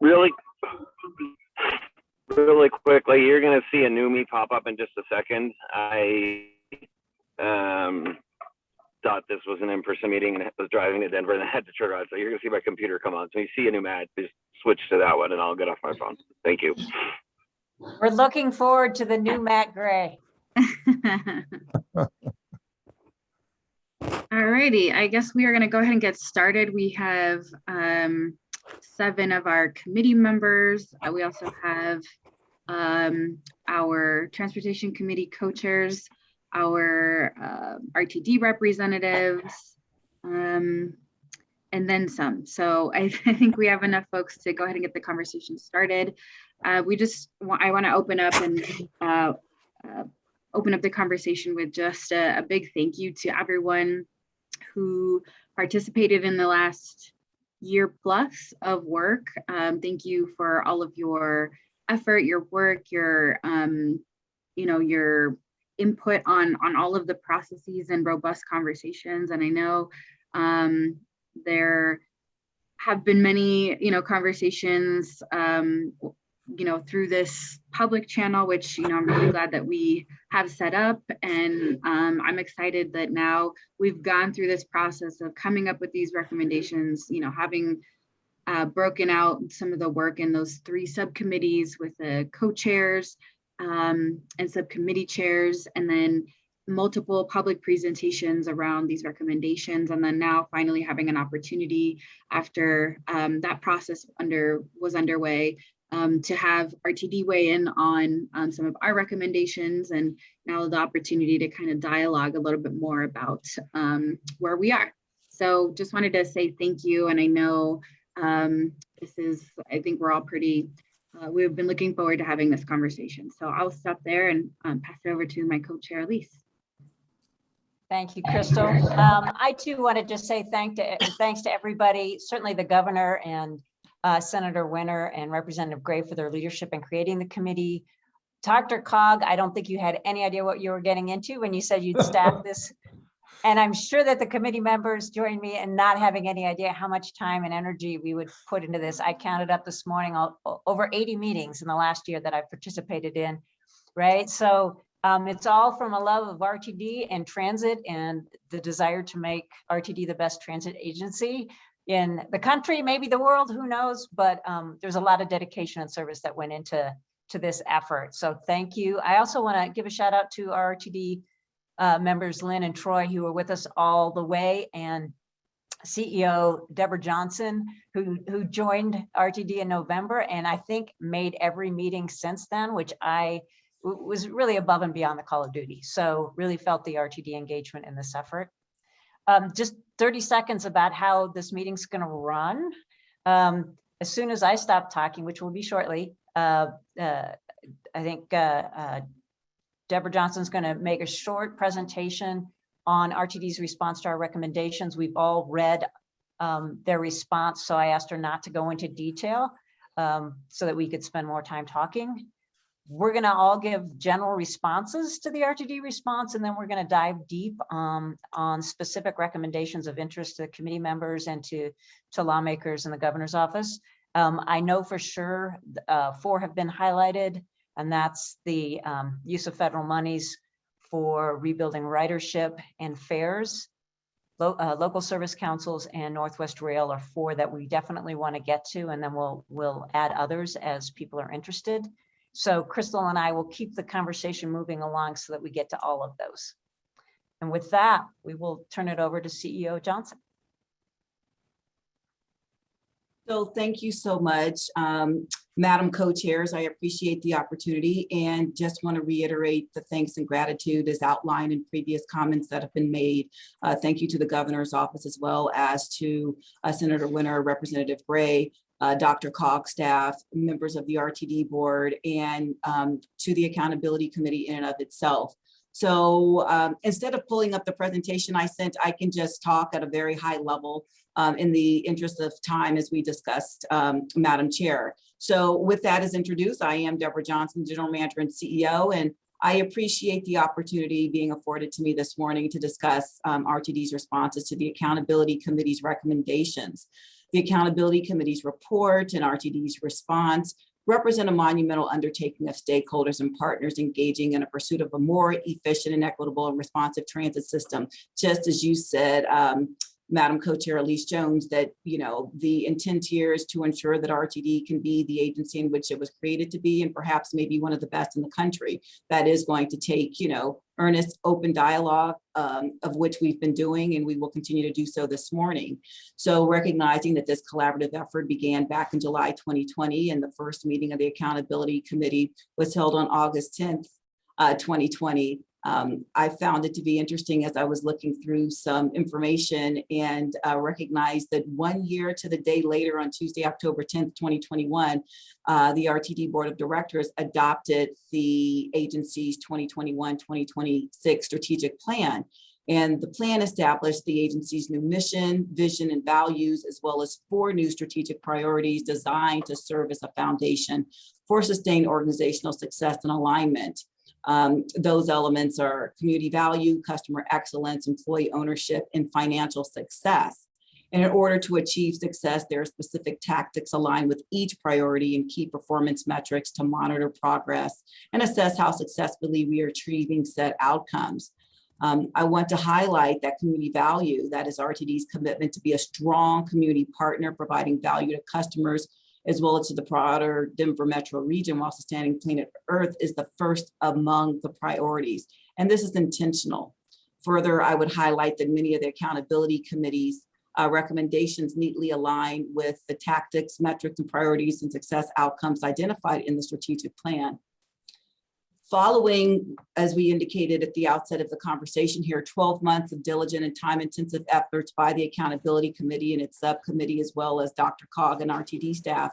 really, really quickly, you're gonna see a new me pop up in just a second. I um, thought this was an in-person meeting and I was driving to Denver and I had to turn around. So you're gonna see my computer come on. So you see a new mat, just switch to that one and I'll get off my phone. Thank you. We're looking forward to the new Matt Gray. all righty I guess we are gonna go ahead and get started. We have um seven of our committee members. Uh, We also have um our Transportation Committee co-chairs, our uh, RTD representatives, um, and then some. So I I think we have enough folks to go ahead and get the conversation started. Uh, We just, I want to open up and uh, uh, open up the conversation with just a, a big thank you to everyone who participated in the last year plus of work. Um, thank you for all of your effort, your work, your, um, you know, your input on, on all of the processes and robust conversations. And I know um, there have been many, you know, conversations, um, you know, through this public channel, which, you know, I'm really glad that we have set up. And um, I'm excited that now we've gone through this process of coming up with these recommendations, you know, having uh, broken out some of the work in those three subcommittees with the co-chairs um, and subcommittee chairs, and then multiple public presentations around these recommendations. And then now finally having an opportunity after um, that process under was underway um, to have RTD weigh in on um, some of our recommendations and now the opportunity to kind of dialogue a little bit more about um, where we are. So just wanted to say thank you. And I know um, this is, I think we're all pretty, uh, we've been looking forward to having this conversation. So I'll stop there and um, pass it over to my co-chair, Elise. Thank you, Crystal. I too want to just say thank to, thanks to everybody, certainly the governor and uh, Senator Winter and Representative Gray for their leadership in creating the committee. DRCOG, I don't think you had any idea what you were getting into when you said you'd staff this. And I'm sure that the committee members joined me in not having any idea how much time and energy we would put into this. I counted up this morning, all- over 80 meetings in the last year that I've participated in, right? So um, it's all from a love of RTD and transit and the desire to make RTD the best transit agency in the country, maybe the world, who knows? But um, there's a lot of dedication and service that went into to this effort. So thank you. I also want to give a shout out to our RTD uh, members, Lynn and Troy, who were with us all the way, and CEO Debra Johnson, who, who joined RTD in November, and I think made every meeting since then, which I was really above and beyond the call of duty. So really felt the RTD engagement in this effort. Um, just 30 seconds about how this meeting's going to run. Um, as soon as I stop talking, which will be shortly, uh, uh, I think uh, uh, Debra Johnson's going to make a short presentation on RTD's response to our recommendations. We've all read um, their response, so I asked her not to go into detail um, so that we could spend more time talking. We're going to all give general responses to the RTD response, and then we're going to dive deep um, on specific recommendations of interest to the committee members and to, to lawmakers in the governor's office. Um, I know for sure uh, four have been highlighted, and that's the um, use of federal monies for rebuilding ridership and fares. Lo- uh, local service councils and Northwest Rail are four that we definitely want to get to, and then we'll we'll add others as people are interested. So Crystal and I will keep the conversation moving along so that we get to all of those. And with that, we will turn it over to CEO Johnson. So thank you so much, um, Madam Co-Chairs. I appreciate the opportunity and just want to reiterate the thanks and gratitude as outlined in previous comments that have been made. Uh, thank you to the governor's office as well as to uh, Senator Winter, Representative Gray, uh, DRCOG staff, members of the RTD board, and um, to the Accountability Committee in and of itself. So um, instead of pulling up the presentation I sent, I can just talk at a very high level um, in the interest of time as we discussed, um, Madam Chair. So with that as introduced, I am Debra Johnson, General Manager and CEO, and I appreciate the opportunity being afforded to me this morning to discuss um, RTD's responses to the Accountability Committee's recommendations. The Accountability Committee's report and RTD's response represent a monumental undertaking of stakeholders and partners engaging in a pursuit of a more efficient and equitable and responsive transit system. Just as you said, um, Madam Co-Chair Elise Jones, that, you know, the intent here is to ensure that RTD can be the agency in which it was created to be and perhaps maybe one of the best in the country. That is going to take, you know, earnest, open dialogue um, of which we've been doing and we will continue to do so this morning. So recognizing that this collaborative effort began back in July 2020 and the first meeting of the Accountability Committee was held on August 10th, uh, 2020. Um, I found it to be interesting as I was looking through some information and uh, recognized that one year to the day later on Tuesday, October 10th, 2021, uh, the RTD Board of Directors adopted the agency's 2021-2026 strategic plan. And the plan established the agency's new mission, vision, and values, as well as four new strategic priorities designed to serve as a foundation for sustained organizational success and alignment. Um, those elements are community value, customer excellence, employee ownership, and financial success. And in order to achieve success, there are specific tactics aligned with each priority and key performance metrics to monitor progress and assess how successfully we are achieving set outcomes. Um, I want to highlight that community value, that is RTD's commitment to be a strong community partner, providing value to customers, as well as to the broader Denver metro region while sustaining planet Earth is the first among the priorities. And this is intentional. Further, I would highlight that many of the accountability committees uh, recommendations neatly align with the tactics, metrics, and priorities and success outcomes identified in the strategic plan. Following, as we indicated at the outset of the conversation here, 12 months of diligent and time-intensive efforts by the Accountability Committee and its subcommittee, as well as DRCOG and RTD staff,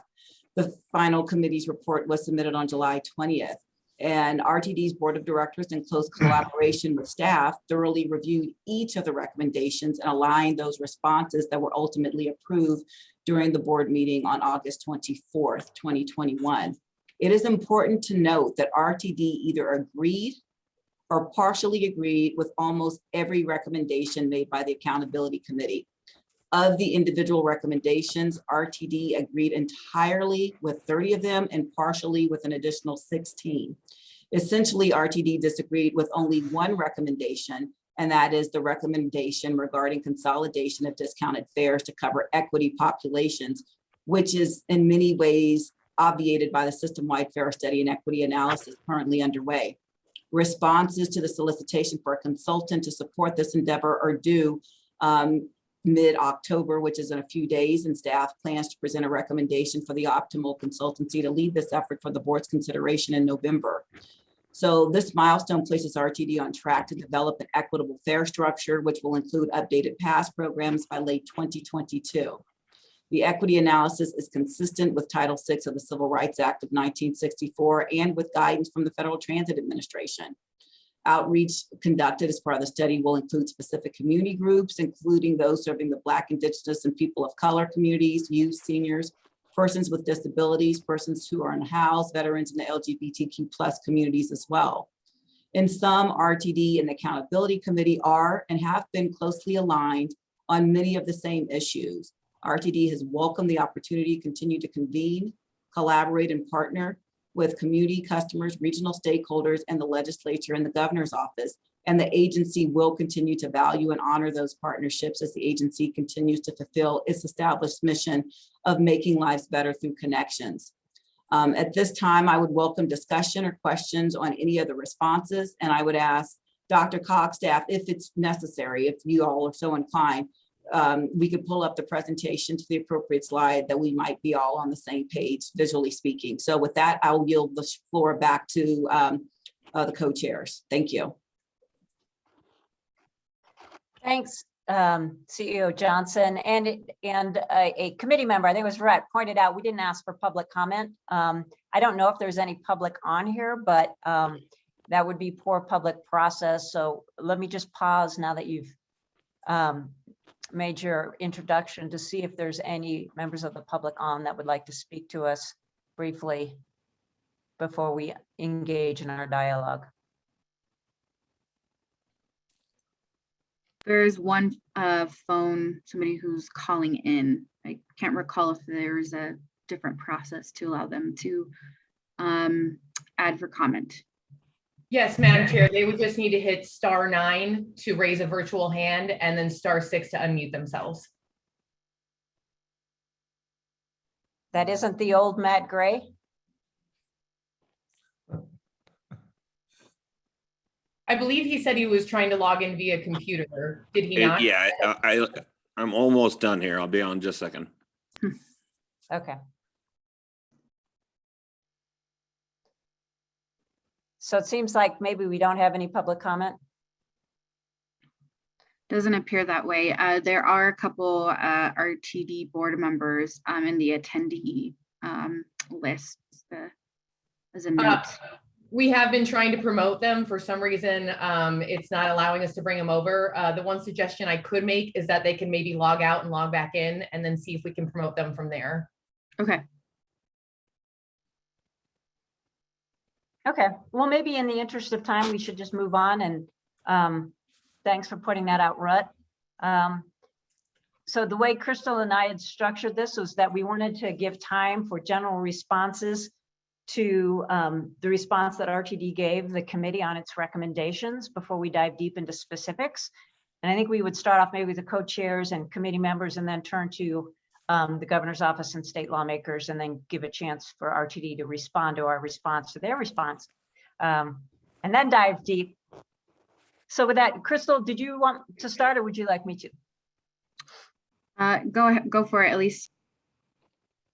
the final committee's report was submitted on July 20th. And RTD's Board of Directors in close collaboration with staff thoroughly reviewed each of the recommendations and aligned those responses that were ultimately approved during the board meeting on August 24th, 2021. It is important to note that RTD either agreed or partially agreed with almost every recommendation made by the Accountability Committee. Of the individual recommendations, RTD agreed entirely with 30 of them and partially with an additional 16. Essentially, RTD disagreed with only one recommendation, and that is the recommendation regarding consolidation of discounted fares to cover equity populations, which is in many ways obviated by the system-wide fare study and equity analysis currently underway. Responses to the solicitation for a consultant to support this endeavor are due um, mid-October, which is in a few days, and staff plans to present a recommendation for the optimal consultancy to lead this effort for the board's consideration in November. So this milestone places RTD on track to develop an equitable fare structure, which will include updated pass programs by late 2022. The equity analysis is consistent with Title VI of the Civil Rights Act of 1964 and with guidance from the Federal Transit Administration. Outreach conducted as part of the study will include specific community groups, including those serving the Black, Indigenous, and people of color communities, youth, seniors, persons with disabilities, persons who are unhoused, veterans, and the LGBTQ plus communities as well. In sum, RTD and the Accountability Committee are and have been closely aligned on many of the same issues. RTD has welcomed the opportunity to continue to convene, collaborate, and partner with community customers, regional stakeholders, and the legislature and the governor's office. And the agency will continue to value and honor those partnerships as the agency continues to fulfill its established mission of making lives better through connections. Um, at this time, I would welcome discussion or questions on any of the responses, and I would ask DRCOG's staff, if it's necessary, if you all are so inclined, um, we could pull up the presentation to the appropriate slide that we might be all on the same page, visually speaking. So with that, I'll yield the floor back to um, uh, the co-chairs. Thank you. Thanks, um, CEO Johnson. And, and a, a committee member, I think it was right, pointed out, we didn't ask for public comment. Um, I don't know if there's any public on here, but um, that would be poor public process. So let me just pause now that you've um, made your introduction to see if there's any members of the public on that would like to speak to us briefly before we engage in our dialogue. There's one uh, phone, somebody who's calling in. I can't recall if there's a different process to allow them to um, add for comment. Yes, Madam Chair, they would just need to hit star nine to raise a virtual hand and then star six to unmute themselves. That isn't the old Matt Gray? I believe he said he was trying to log in via computer. Did he Uh, not? Yeah, I, I- I'm almost done here. I'll be on just a second. Okay. So it seems like maybe we don't have any public comment. Doesn't appear that way. Uh, There are a couple uh, RTD board members um, in the attendee um, list. uh, As a Uh, note. We have been trying to promote them. For some reason, um, it's not allowing us to bring them over. Uh, the one suggestion I could make is that they can maybe log out and log back in and then see if we can promote them from there. Okay, Okay, well, maybe in the interest of time, we should just move on and um, thanks for putting that out, Rut. Um, So the way Crystal and I had structured this was that we wanted to give time for general responses to um, the response that RTD gave the committee on its recommendations before we dive deep into specifics. And I think we would start off maybe with the co-chairs and committee members and then turn to um, the governor's office and state lawmakers and then give a chance for RTD to respond to our response to their response. Um, and then dive deep. So with that, Crystal, did you want to start or would you like me to? Uh, go ahead, go for it, Elise.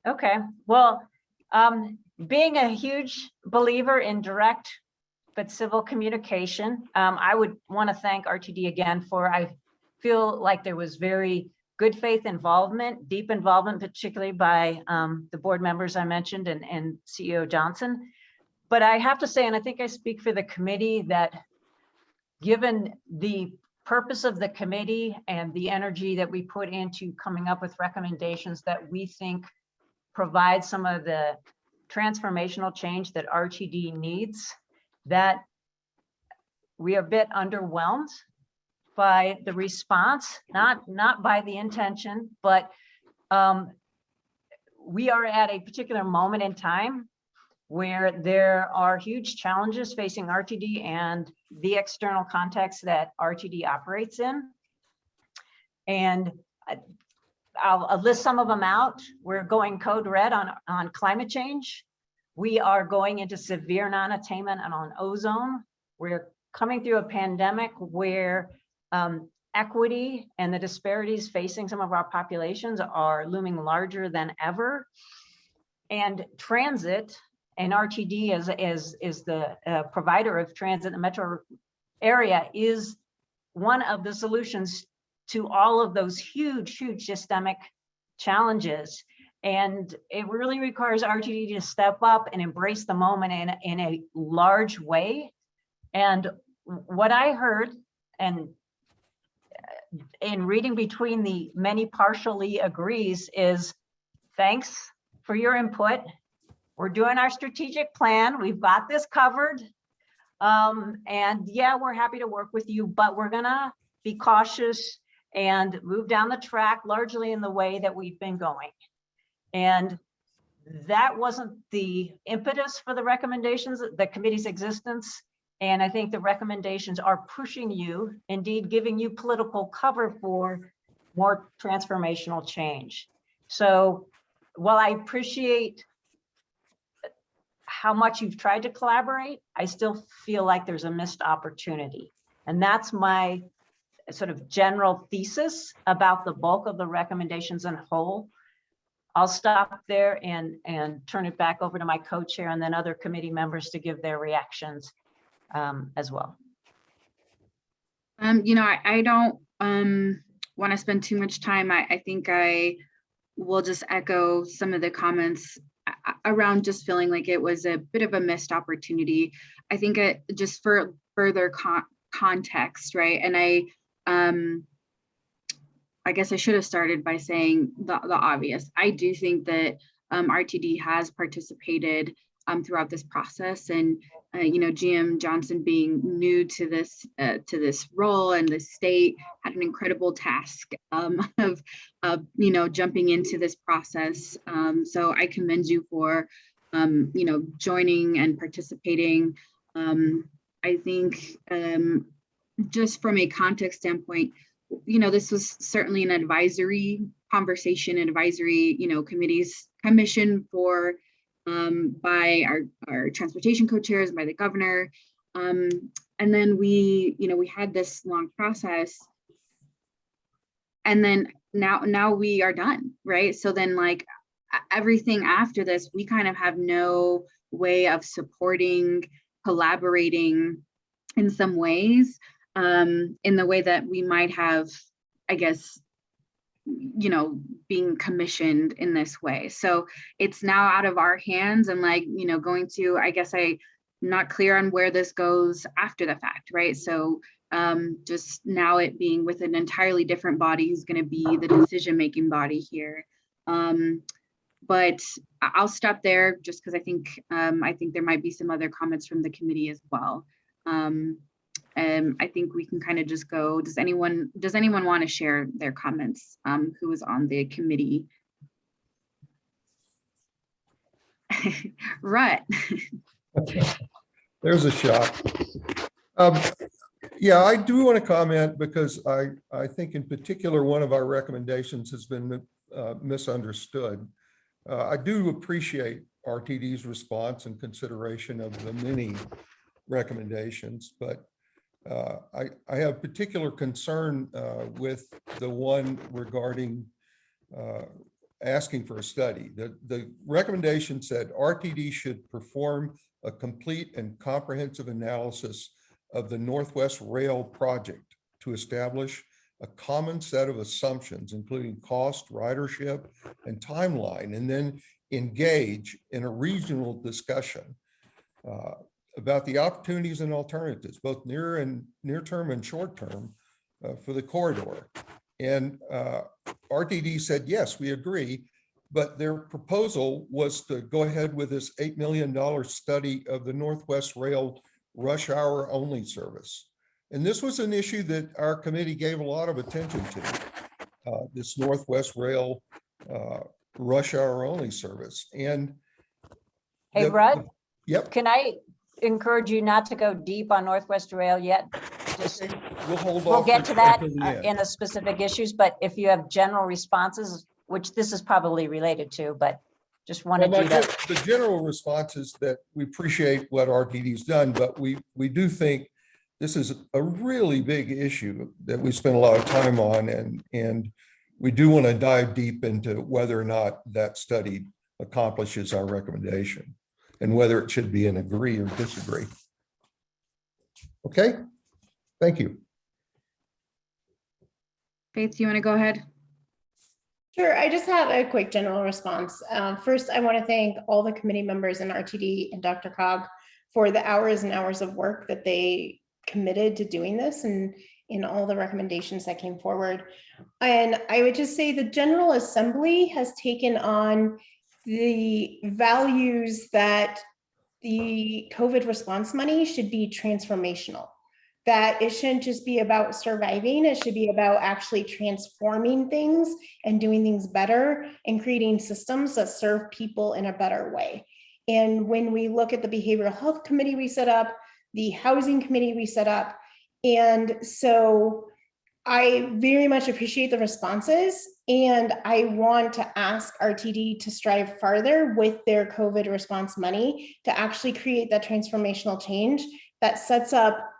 Okay, well, um, being a huge believer in direct but civil communication, um, I would want to thank RTD again for, I feel like there was very good faith involvement, deep involvement, particularly by, um, the board members I mentioned and, and CEO Johnson. But I have to say, and I think I speak for the committee, that given the purpose of the committee and the energy that we put into coming up with recommendations that we think provide some of the transformational change that RTD needs, that we are a bit underwhelmed by the response, not, not by the intention, but um, we are at a particular moment in time where there are huge challenges facing RTD and the external context that RTD operates in. And I- I'll, I'll list some of them out. We're going code red on, on climate change. We are going into severe non-attainment and on ozone. We're coming through a pandemic where um, equity and the disparities facing some of our populations are looming larger than ever. And transit and RTD as, as, is the uh, provider of transit in the metro area is one of the solutions to all of those huge, huge systemic challenges. And it really requires RTD to step up and embrace the moment in, in a large way. And what I heard and in reading between the many partially agrees is thanks for your input. We're doing our strategic plan. We've got this covered. Um, and yeah, we're happy to work with you, but we're gonna be cautious and move down the track largely in the way that we've been going. And that wasn't the impetus for the recommendations, the committee's existence. And I think the recommendations are pushing you, indeed giving you political cover for more transformational change. So while I appreciate how much you've tried to collaborate, I still feel like there's a missed opportunity. And that's my sort of general thesis about the bulk of the recommendations in whole. I'll stop there and, and turn it back over to my co-chair and then other committee members to give their reactions um, as well. Um, you know, I, I don't, um, want to spend too much time. I, I think I will just echo some of the comments a- a- around just feeling like it was a bit of a missed opportunity. I think it, just for further con- context, right? And I, um, I guess I should have started by saying the, the obvious. I do think that, um, RTD has participated, um, throughout this process and uh, you know, GM Johnson being new to this, uh, to this role and the state had an incredible task um, of, of, you know, jumping into this process. Um, so I commend you for, um, you know, joining and participating. Um, I think um, just from a context standpoint, you know, this was certainly an advisory conversation, advisory, you know, committees, commission for um, by our, our transportation co-chairs, by the governor. Um, and then we, you know, we had this long process. And then now, now we are done, right? So then like everything after this, we kind of have no way of supporting, collaborating in some ways, um, in the way that we might have, I guess, you know, being commissioned in this way. So it's now out of our hands and like, you know, going to, I guess I, not clear on where this goes after the fact, right? So um, just now it being with an entirely different body who's gonna be the decision-making body here. Um, but I'll stop there just because I think, um, I think there might be some other comments from the committee as well. Um, and I think we can kind of just go, does anyone, does anyone want to share their comments? Um, who is on the committee? Rut, There's a shot. Um, Yeah, I do want to comment because I, I think in particular, one of our recommendations has been uh, misunderstood. Uh, I do appreciate RTD's response and consideration of the many recommendations, but uh, I, I have particular concern uh, with the one regarding uh, asking for a study. The, the recommendation said RTD should perform a complete and comprehensive analysis of the Northwest Rail project to establish a common set of assumptions, including cost, ridership, and timeline, and then engage in a regional discussion uh, about the opportunities and alternatives, both near and near term and short term uh, for the corridor. And uh, RTD said, yes, we agree, but their proposal was to go ahead with this $8 million study of the Northwest Rail rush hour only service. And this was an issue that our committee gave a lot of attention to, uh, this Northwest Rail uh, rush hour only service. And Hey, the- Rudd, Yep, can I encourage you not to go deep on Northwest Rail yet? Just, we'll hold off. we'll get to that until the uh, end. in the specific issues, but if you have general responses, which this is probably related to, but just Well, wanted my you to, The general response is that we appreciate what RTD's done, but we, we do think this is a really big issue that we spend a lot of time on and, and we do want to dive deep into whether or not that study accomplishes our recommendation and whether it should be an agree or disagree. Okay, thank you. Faith, you want to go ahead? Sure, I just have a quick general response. Um, First, I want to thank all the committee members in RTD and DRCOG for the hours and hours of work that they committed to doing this and in all the recommendations that came forward. And I would just say the General Assembly has taken on the values that the COVID response money should be transformational that it shouldn't just be about surviving, it should be about actually transforming things and doing things better and creating systems that serve people in a better way. And when we look at the behavioral health committee we set up, the housing committee we set up, and so I very much appreciate the responses and I want to ask RTD to strive farther with their COVID response money to actually create that transformational change that sets up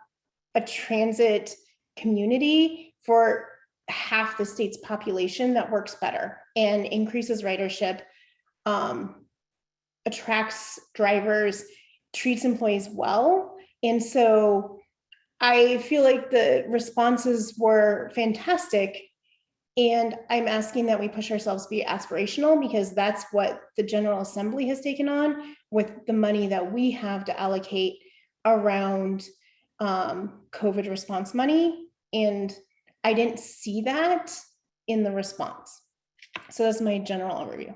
a transit community for half the state's population that works better and increases ridership, um, attracts drivers, treats employees well. And so I feel like the responses were fantastic. And I'm asking that we push ourselves to be aspirational because that's what the General Assembly has taken on with the money that we have to allocate around um, COVID response money. And I didn't see that in the response. So that's my general overview.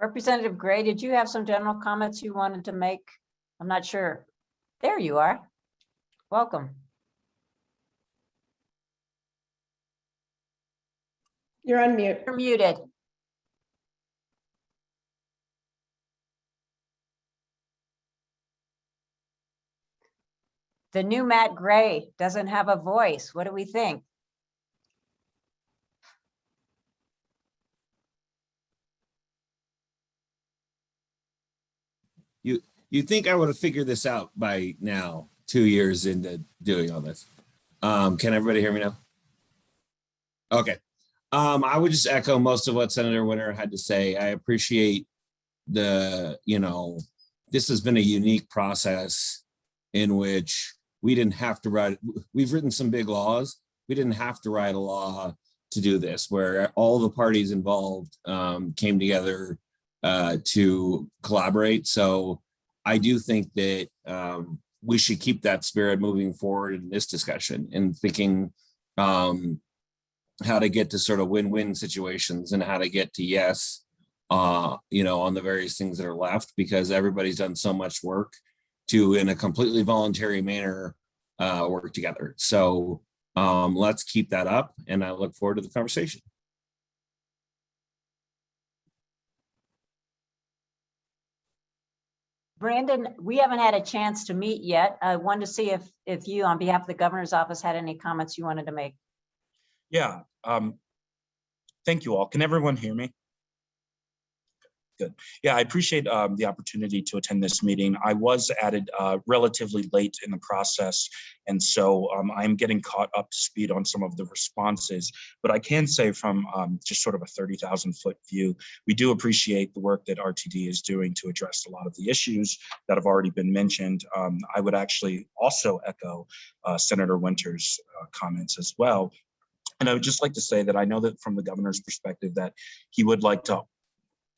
Representative Gray, did you have some general comments you wanted to make? I'm not sure. There you are. Welcome. You're on mute. You're muted. The new Matt Gray doesn't have a voice. What do we think? You'd think I would have figured this out by now, two years into doing all this. Um, can everybody hear me now? Okay. Um, I would just echo most of what Senator Winter had to say. I appreciate the, you know, this has been a unique process in which we didn't have to write, we've written some big laws. We didn't have to write a law to do this, where all the parties involved um, came together uh, to collaborate. So I do think that um, we should keep that spirit moving forward in this discussion and thinking um, how to get to sort of win-win situations and how to get to yes, uh, you know, on the various things that are left because everybody's done so much work to, in a completely voluntary manner, uh, work together. So um, let's keep that up and I look forward to the conversation. Brandon, we haven't had a chance to meet yet. I wanted to see if, if you, on behalf of the governor's office, had any comments you wanted to make. Yeah, um, thank you all. Can everyone hear me? Good. Yeah, I appreciate um, the opportunity to attend this meeting. I was added uh, relatively late in the process, and so um, I'm getting caught up to speed on some of the responses. But I can say from um, just sort of a 30,000 foot view, we do appreciate the work that RTD is doing to address a lot of the issues that have already been mentioned. Um, I would actually also echo uh, Senator Winter's uh, comments as well. And I would just like to say that I know that from the governor's perspective that he would like to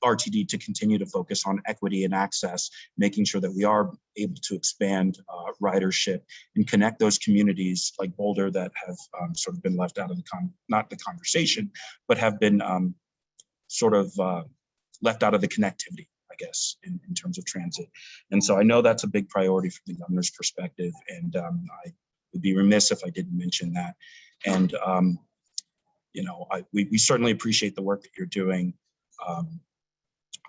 RTD to continue to focus on equity and access, making sure that we are able to expand uh, ridership and connect those communities like Boulder that have um, sort of been left out of the con not the conversation, but have been um, sort of uh, left out of the connectivity, I guess, in, in terms of transit. And so I know that's a big priority from the governor's perspective, and um, I would be remiss if I didn't mention that. And um, you know, I, we, we certainly appreciate the work that you're doing. Um,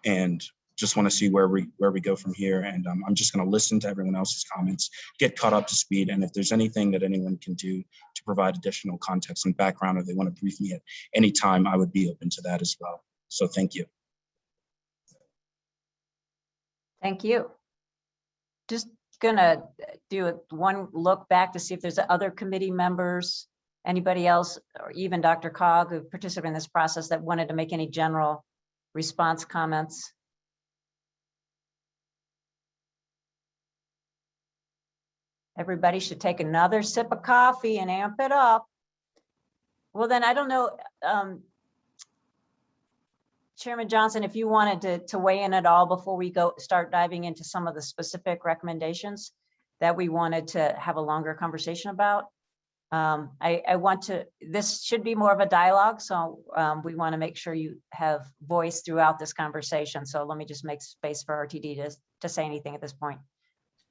and just want to see where we where we go from here. And um, I'm just going to listen to everyone else's comments, get caught up to speed. And if there's anything that anyone can do to provide additional context and background, or they want to brief me at any time, I would be open to that as well. So thank you. Thank you. Just gonna do a one look back to see if there's other committee members, anybody else, or even DRCOG who participated in this process that wanted to make any general response comments. Everybody should take another sip of coffee and amp it up. Well, then I don't know, um, Chairman Johnson, if you wanted to, to weigh in at all before we go, start diving into some of the specific recommendations that we wanted to have a longer conversation about. Um, I, I want to, this should be more of a dialogue, so um, we want to make sure you have voice throughout this conversation. So let me just make space for RTD to, to say anything at this point.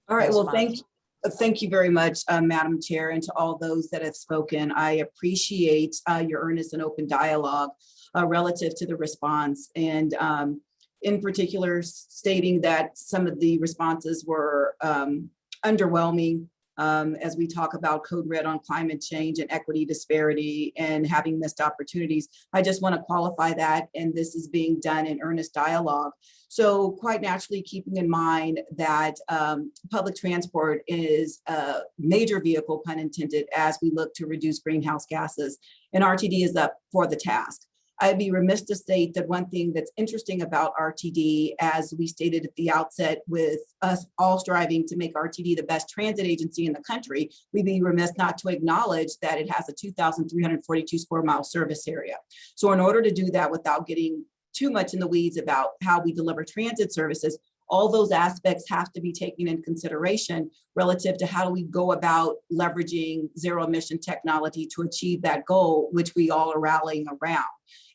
All right, well, thank, uh, thank you very much, uh, Madam Chair, and to all those that have spoken. I appreciate uh, your earnest and open dialogue uh, relative to the response. And um, in particular, stating that some of the responses were um, underwhelming um, as we talk about code red on climate change and equity disparity and having missed opportunities. I just want to qualify that, and this is being done in earnest dialogue. So quite naturally, keeping in mind that um, public transport is a major vehicle, pun intended, as we look to reduce greenhouse gases, and RTD is up for the task. I'd be remiss to state that one thing that's interesting about RTD, as we stated at the outset, with us all striving to make RTD the best transit agency in the country, we'd be remiss not to acknowledge that it has a 2,342 square mile service area. So in order to do that without getting too much in the weeds about how we deliver transit services, all those aspects have to be taken in consideration relative to how do we go about leveraging zero emission technology to achieve that goal, which we all are rallying around.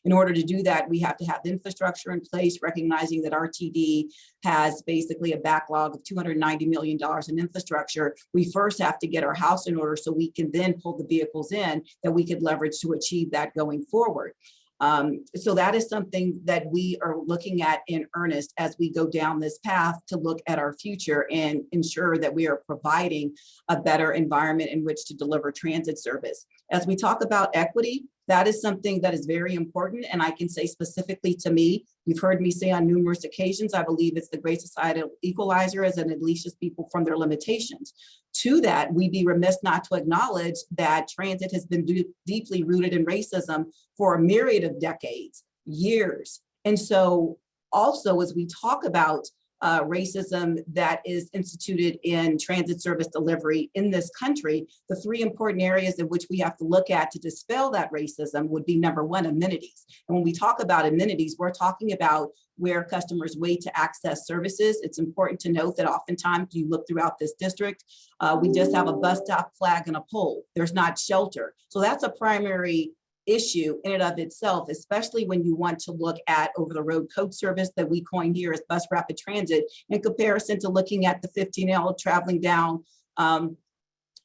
In order to do that, we have to have infrastructure in place, recognizing that RTD has basically a backlog of $290 million in infrastructure. We first have to get our house in order so we can then pull the vehicles in that we could leverage to achieve that going forward. Um, so that is something that we are looking at in earnest as we go down this path to look at our future and ensure that we are providing a better environment in which to deliver transit service. As we talk about equity, that is something that is very important. And I can say specifically to me, you've heard me say on numerous occasions, I believe it's the great societal equalizer as it unleashes people from their limitations. To that, we'd be remiss not to acknowledge that transit has been deeply rooted in racism for a myriad of decades, years. And so also as we talk about uh, racism that is instituted in transit service delivery in this country, the three important areas in which we have to look at to dispel that racism would be number one, amenities. And when we talk about amenities, we're talking about where customers wait to access services. It's important to note that oftentimes you look throughout this district, uh, we just have a bus stop flag and a pole. There's not shelter. So that's a primary issue in and of itself, especially when you want to look at over the road coach service that we coined here as bus rapid transit in comparison to looking at the 15L traveling down, um,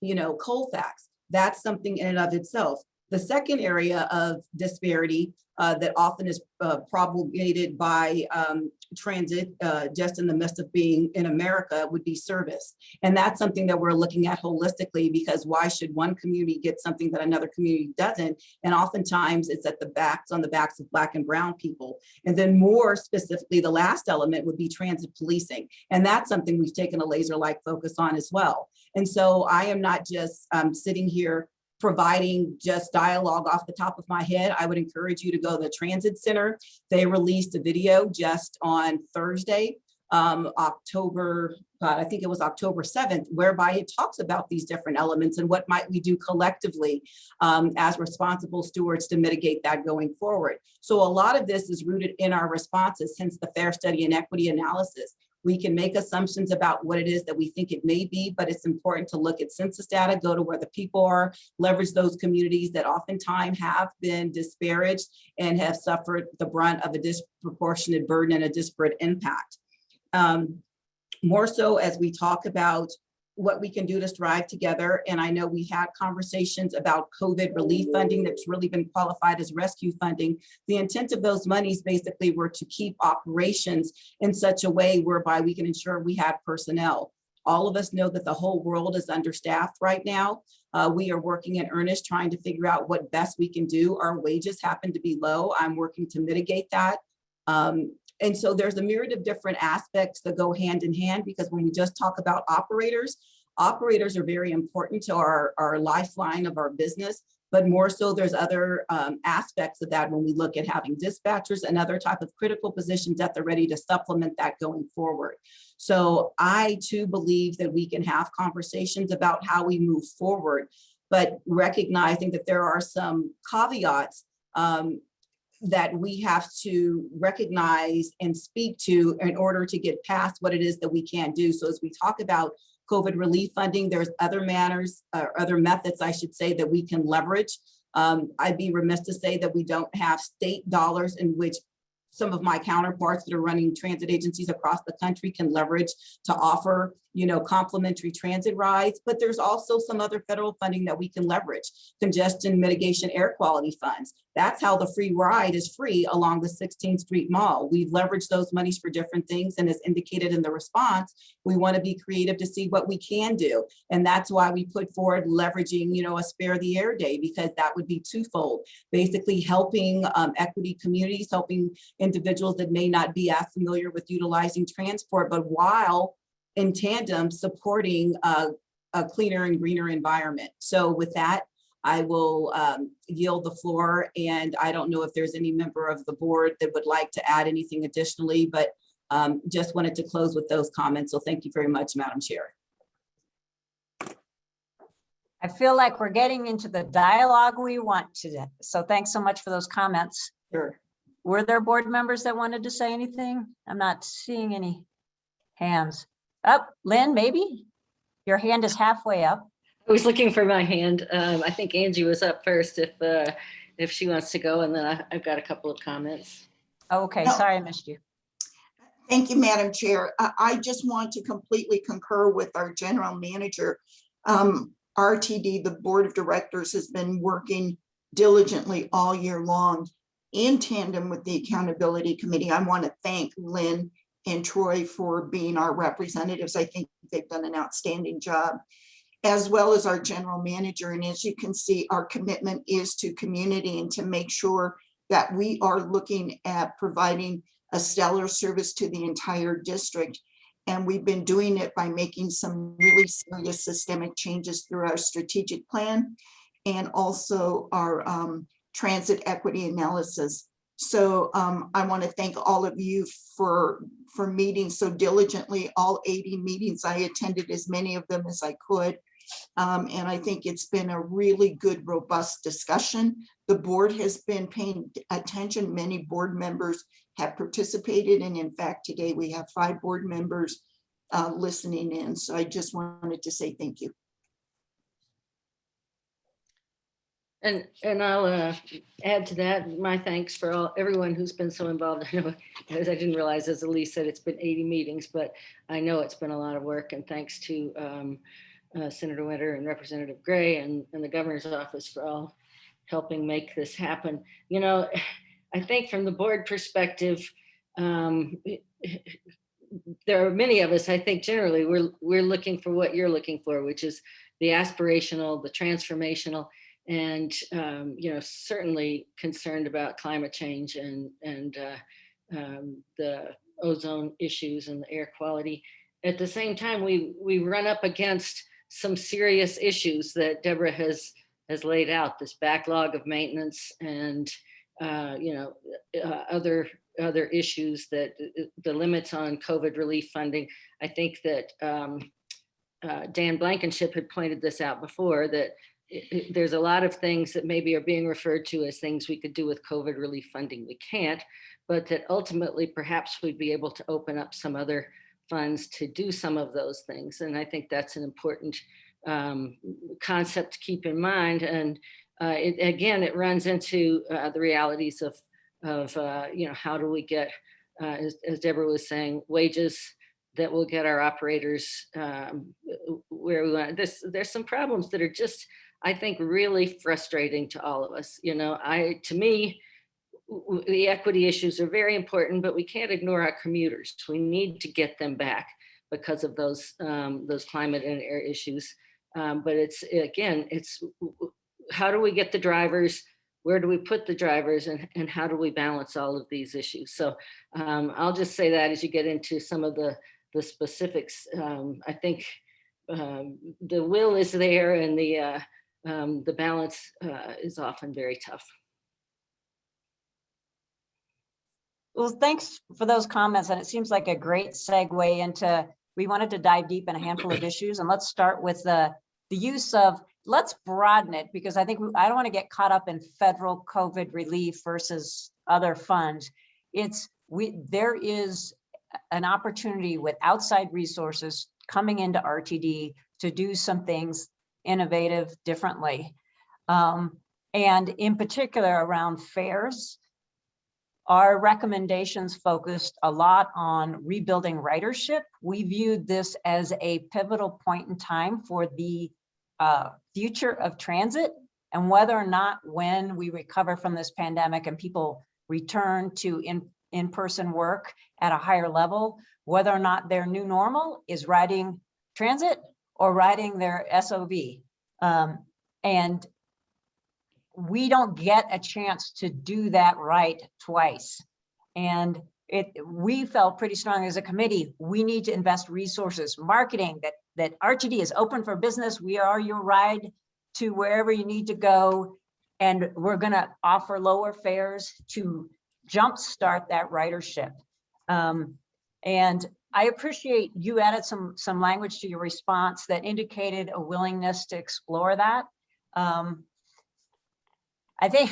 you know, Colfax. That's something in and of itself. The second area of disparity uh, that often is uh, promulgated by um, transit, uh, just in the midst of being in America, would be service. And that's something that we're looking at holistically because why should one community get something that another community doesn't? And oftentimes it's at the backs, on the backs of Black and Brown people. And then more specifically, the last element would be transit policing. And that's something we've taken a laser-like focus on as well. And so I am not just um, sitting here providing just dialogue off the top of my head. I would encourage you to go to the Transit Center. They released a video just on Thursday, um, October, God, I think it was October 7th, whereby it talks about these different elements and what might we do collectively um, as responsible stewards to mitigate that going forward. So a lot of this is rooted in our responses, since the fare study and equity analysis. We can make assumptions about what it is that we think it may be, but it's important to look at census data, go to where the people are, leverage those communities that oftentimes have been disparaged and have suffered the brunt of a disproportionate burden and a disparate impact. Um, more so as we talk about what we can do to strive together. And I know we had conversations about COVID relief funding that's really been qualified as rescue funding. The intent of those monies basically were to keep operations in such a way whereby we can ensure we have personnel. All of us know that the whole world is understaffed right now. Uh, we are working in earnest trying to figure out what best we can do. Our wages happen to be low. I'm working to mitigate that. Um, and so there's a myriad of different aspects that go hand in hand because when we just talk about operators, operators are very important to our, our lifeline of our business, but more so there's other um, aspects of that when we look at having dispatchers and other type of critical positions that they're ready to supplement that going forward. So I too believe that we can have conversations about how we move forward, but recognizing that there are some caveats um, that we have to recognize and speak to in order to get past what it is that we can't do. So as we talk about COVID relief funding, there's other manners or other methods, I should say, that we can leverage. Um, I'd be remiss to say that we don't have state dollars in which some of my counterparts that are running transit agencies across the country can leverage to offer, you know, complimentary transit rides, but there's also some other federal funding that we can leverage. Congestion mitigation air quality funds. That's how the free ride is free along the 16th Street Mall. We've leveraged those monies for different things and as indicated in the response, we want to be creative to see what we can do. And that's why we put forward leveraging, you know, a spare the air day because that would be twofold. Basically helping um, equity communities, helping individuals that may not be as familiar with utilizing transport, but while in tandem supporting a, a cleaner and greener environment. So with that, I will um, yield the floor and I don't know if there's any member of the board that would like to add anything additionally, but um, just wanted to close with those comments. So thank you very much, Madam Chair. I feel like we're getting into the dialogue we want today. So thanks so much for those comments. Sure. Were there board members that wanted to say anything? I'm not seeing any hands. Up, Lynn, maybe? Your hand is halfway up. I was looking for my hand. Um, I think Angie was up first if, uh, if she wants to go, and then I- I've got a couple of comments. Okay, No. sorry I missed you. Thank you, Madam Chair. I, I just want to completely concur with our general manager. Um, RTD, the Board of Directors, has been working diligently all year long in tandem with the Accountability Committee. I want to thank Lynn and Troy for being our representatives. I think they've done an outstanding job, as well as our general manager. And as you can see, our commitment is to community and to make sure that we are looking at providing a stellar service to the entire district. And we've been doing it by making some really serious systemic changes through our strategic plan and also our um, transit equity analysis. So um, I want to thank all of you for, for meeting so diligently, all 80 meetings. I attended as many of them as I could. Um, and I think it's been a really good, robust discussion. The board has been paying attention. Many board members have participated. And in fact, today we have five board members uh, listening in. So I just wanted to say thank you. And, and I'll uh, add to that, my thanks for all, everyone who's been so involved. I know, as I didn't realize, as Elise said, it's been 80 meetings, but I know it's been a lot of work and thanks to um, uh, Senator Winter and Representative Gray and, and the governor's office for all helping make this happen. You know, I think from the board perspective, um, there are many of us, I think generally, we're, we're looking for what you're looking for, which is the aspirational, the transformational, and um, you know certainly concerned about climate change and and uh, um, the ozone issues and the air quality. At the same time, we we run up against some serious issues that Debra has has laid out. This backlog of maintenance and uh, you know uh, other other issues that the limits on COVID relief funding. I think that um, uh, Dan Blankenship had pointed this out before that there's a lot of things that maybe are being referred to as things we could do with COVID relief funding. We can't, but that ultimately perhaps we'd be able to open up some other funds to do some of those things. And I think that's an important um, concept to keep in mind. And uh, it, again, it runs into uh, the realities of, of uh, you know, how do we get, uh, as, as Debra was saying, wages that will get our operators um, where we want. There's some problems that are just I think really frustrating to all of us. You know, I, to me, the equity issues are very important, but we can't ignore our commuters. We need to get them back because of those, um, those climate and air issues. Um, but it's, again, it's how do we get the drivers? Where do we put the drivers and, and how do we balance all of these issues? So um, I'll just say that as you get into some of the, the specifics, um, I think um, the will is there and the, uh, um, the balance uh, is often very tough. Well, thanks for those comments. And it seems like a great segue into, we wanted to dive deep in a handful of issues and let's start with the, the use of, let's broaden it because I think, we- I don't want to get caught up in federal COVID relief versus other funds. It's, we, there is an opportunity with outside resources coming into RTD to do some things innovative differently. Um, and in particular around fares, our recommendations focused a lot on rebuilding ridership. We viewed this as a pivotal point in time for the uh, future of transit and whether or not when we recover from this pandemic and people return to in, in-person work at a higher level, whether or not their new normal is riding transit or riding their SOV. Um, and we don't get a chance to do that right twice. And it, we felt pretty strong as a committee, we need to invest resources, marketing that, that RTD is open for business. We are your ride to wherever you need to go. And we're gonna offer lower fares to jumpstart that ridership. Um, and I appreciate you added some, some language to your response that indicated a willingness to explore that. Um, I think,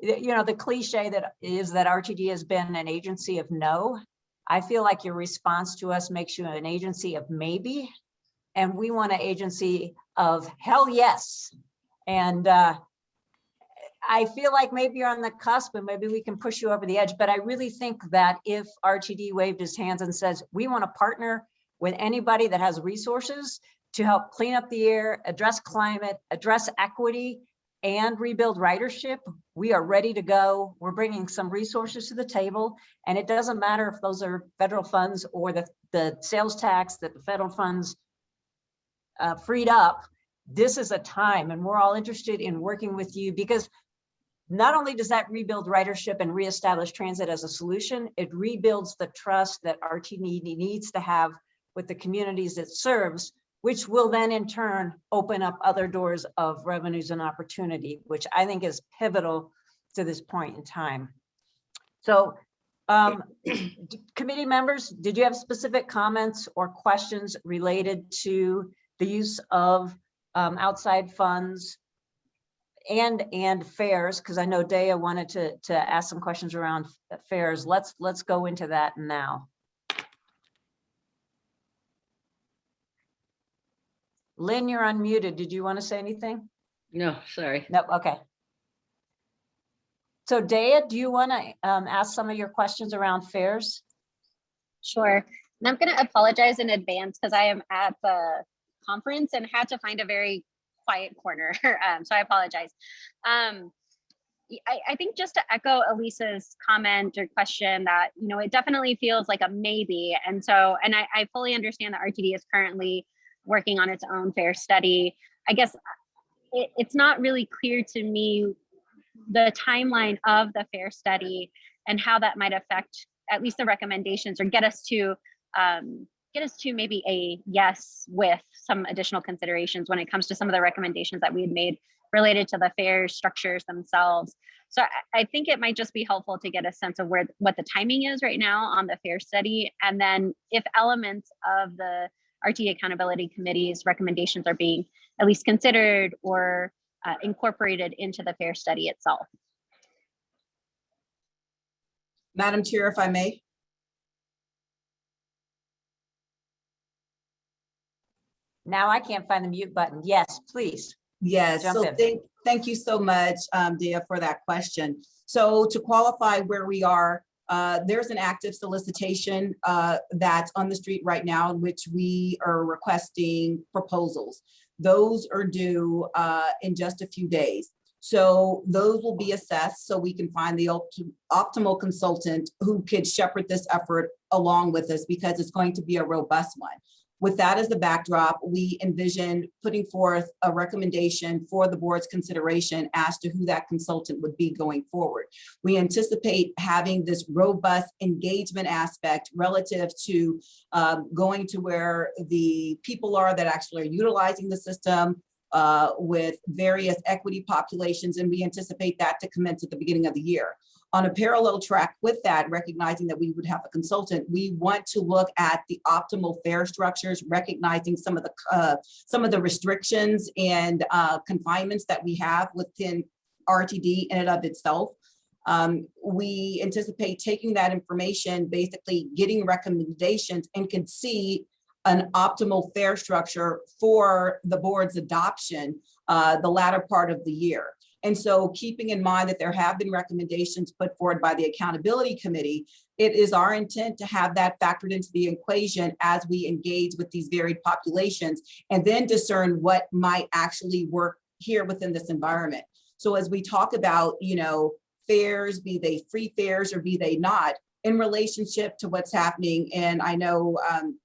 you know, the cliche that is that RTD has been an agency of no. I feel like your response to us makes you an agency of maybe. And we want an agency of hell yes. And uh, I feel like maybe you're on the cusp and maybe we can push you over the edge, but I really think that if RTD waved his hands and says, we want to partner with anybody that has resources to help clean up the air, address climate, address equity, and rebuild ridership, we are ready to go. We're bringing some resources to the table. And it doesn't matter if those are federal funds or the, the sales tax that the federal funds uh, freed up. This is a time and we're all interested in working with you because not only does that rebuild ridership and reestablish transit as a solution, it rebuilds the trust that RTD needs to have with the communities it serves, which will then in turn open up other doors of revenues and opportunity, which I think is pivotal to this point in time. So um, committee members, did you have specific comments or questions related to the use of um, outside funds and, and fares? Because I know Daya wanted to, to ask some questions around fares. Let's, let's go into that now. Lynn, you're unmuted. Did you want to say anything? No, sorry. No, okay. So Daya, do you want to um, ask some of your questions around fares? Sure. And I'm going to apologize in advance because I am at the conference and had to find a very quiet corner. um, so I apologize. Um, y- I, I think just to echo Elise's comment or question that, you know, it definitely feels like a maybe. And so, and I, I fully understand that RTD is currently working on its own fare study. I guess it, it's not really clear to me the timeline of the fare study and how that might affect at least the recommendations or get us to um, get us to maybe a yes with some additional considerations when it comes to some of the recommendations that we had made related to the fare structures themselves. So I, I think it might just be helpful to get a sense of where what the timing is right now on the fare study, and then if elements of the RT Accountability Committee's recommendations are being at least considered or uh, incorporated into the fare study itself. Madam Chair, if I may. Now I can't find the mute button. Yes, please. Yes, Jump so in. thank, thank you so much, um, Dia, for that question. So to qualify where we are, uh, there's an active solicitation, uh, that's on the street right now in which we are requesting proposals. Those are due, uh, in just a few days. So those will be assessed so we can find the opti- optimal consultant who could shepherd this effort along with us because it's going to be a robust one. With that as the backdrop, we envision putting forth a recommendation for the board's consideration as to who that consultant would be going forward. We anticipate having this robust engagement aspect relative to um, going to where the people are that actually are utilizing the system uh, with various equity populations, and we anticipate that to commence at the beginning of the year. On a parallel track with that, recognizing that we would have a consultant, we want to look at the optimal fare structures, recognizing some of the uh, some of the restrictions and uh, confinements that we have within RTD in and of itself. Um, we anticipate taking that information, basically getting recommendations and can see an optimal fare structure for the board's adoption uh, the latter part of the year. And so keeping in mind that there have been recommendations put forward by the Accountability Committee, it is our intent to have that factored into the equation as we engage with these varied populations and then discern what might actually work here within this environment. So as we talk about, you know, fares, be they free fares or be they not, in relationship to what's happening, and I know um,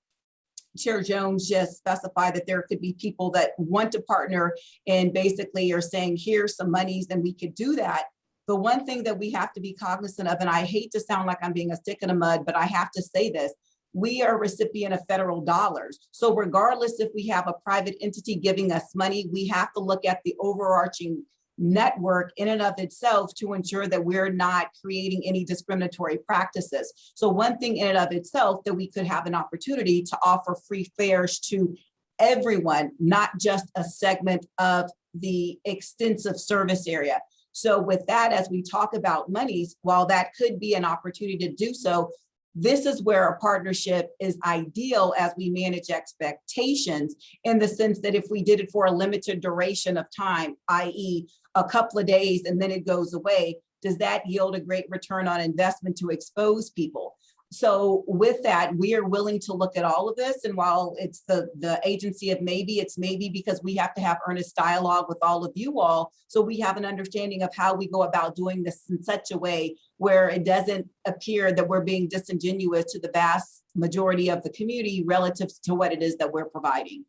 Chair Jones just specified that there could be people that want to partner and basically are saying, here's some monies, and we could do that. The one thing that we have to be cognizant of, and I hate to sound like I'm being a stick in the mud, but I have to say this, we are a recipient of federal dollars. So regardless if we have a private entity giving us money, we have to look at the overarching network in and of itself to ensure that we're not creating any discriminatory practices. So one thing in and of itself that we could have an opportunity to offer free fares to everyone, not just a segment of the extensive service area. So with that, as we talk about monies, while that could be an opportunity to do so, this is where a partnership is ideal as we manage expectations in the sense that if we did it for a limited duration of time, i.e. a couple of days and then it goes away, does that yield a great return on investment to expose people? So with that, we are willing to look at all of this. And while it's the, the agency of maybe, it's maybe because we have to have earnest dialogue with all of you all. So we have an understanding of how we go about doing this in such a way where it doesn't appear that we're being disingenuous to the vast majority of the community relative to what it is that we're providing.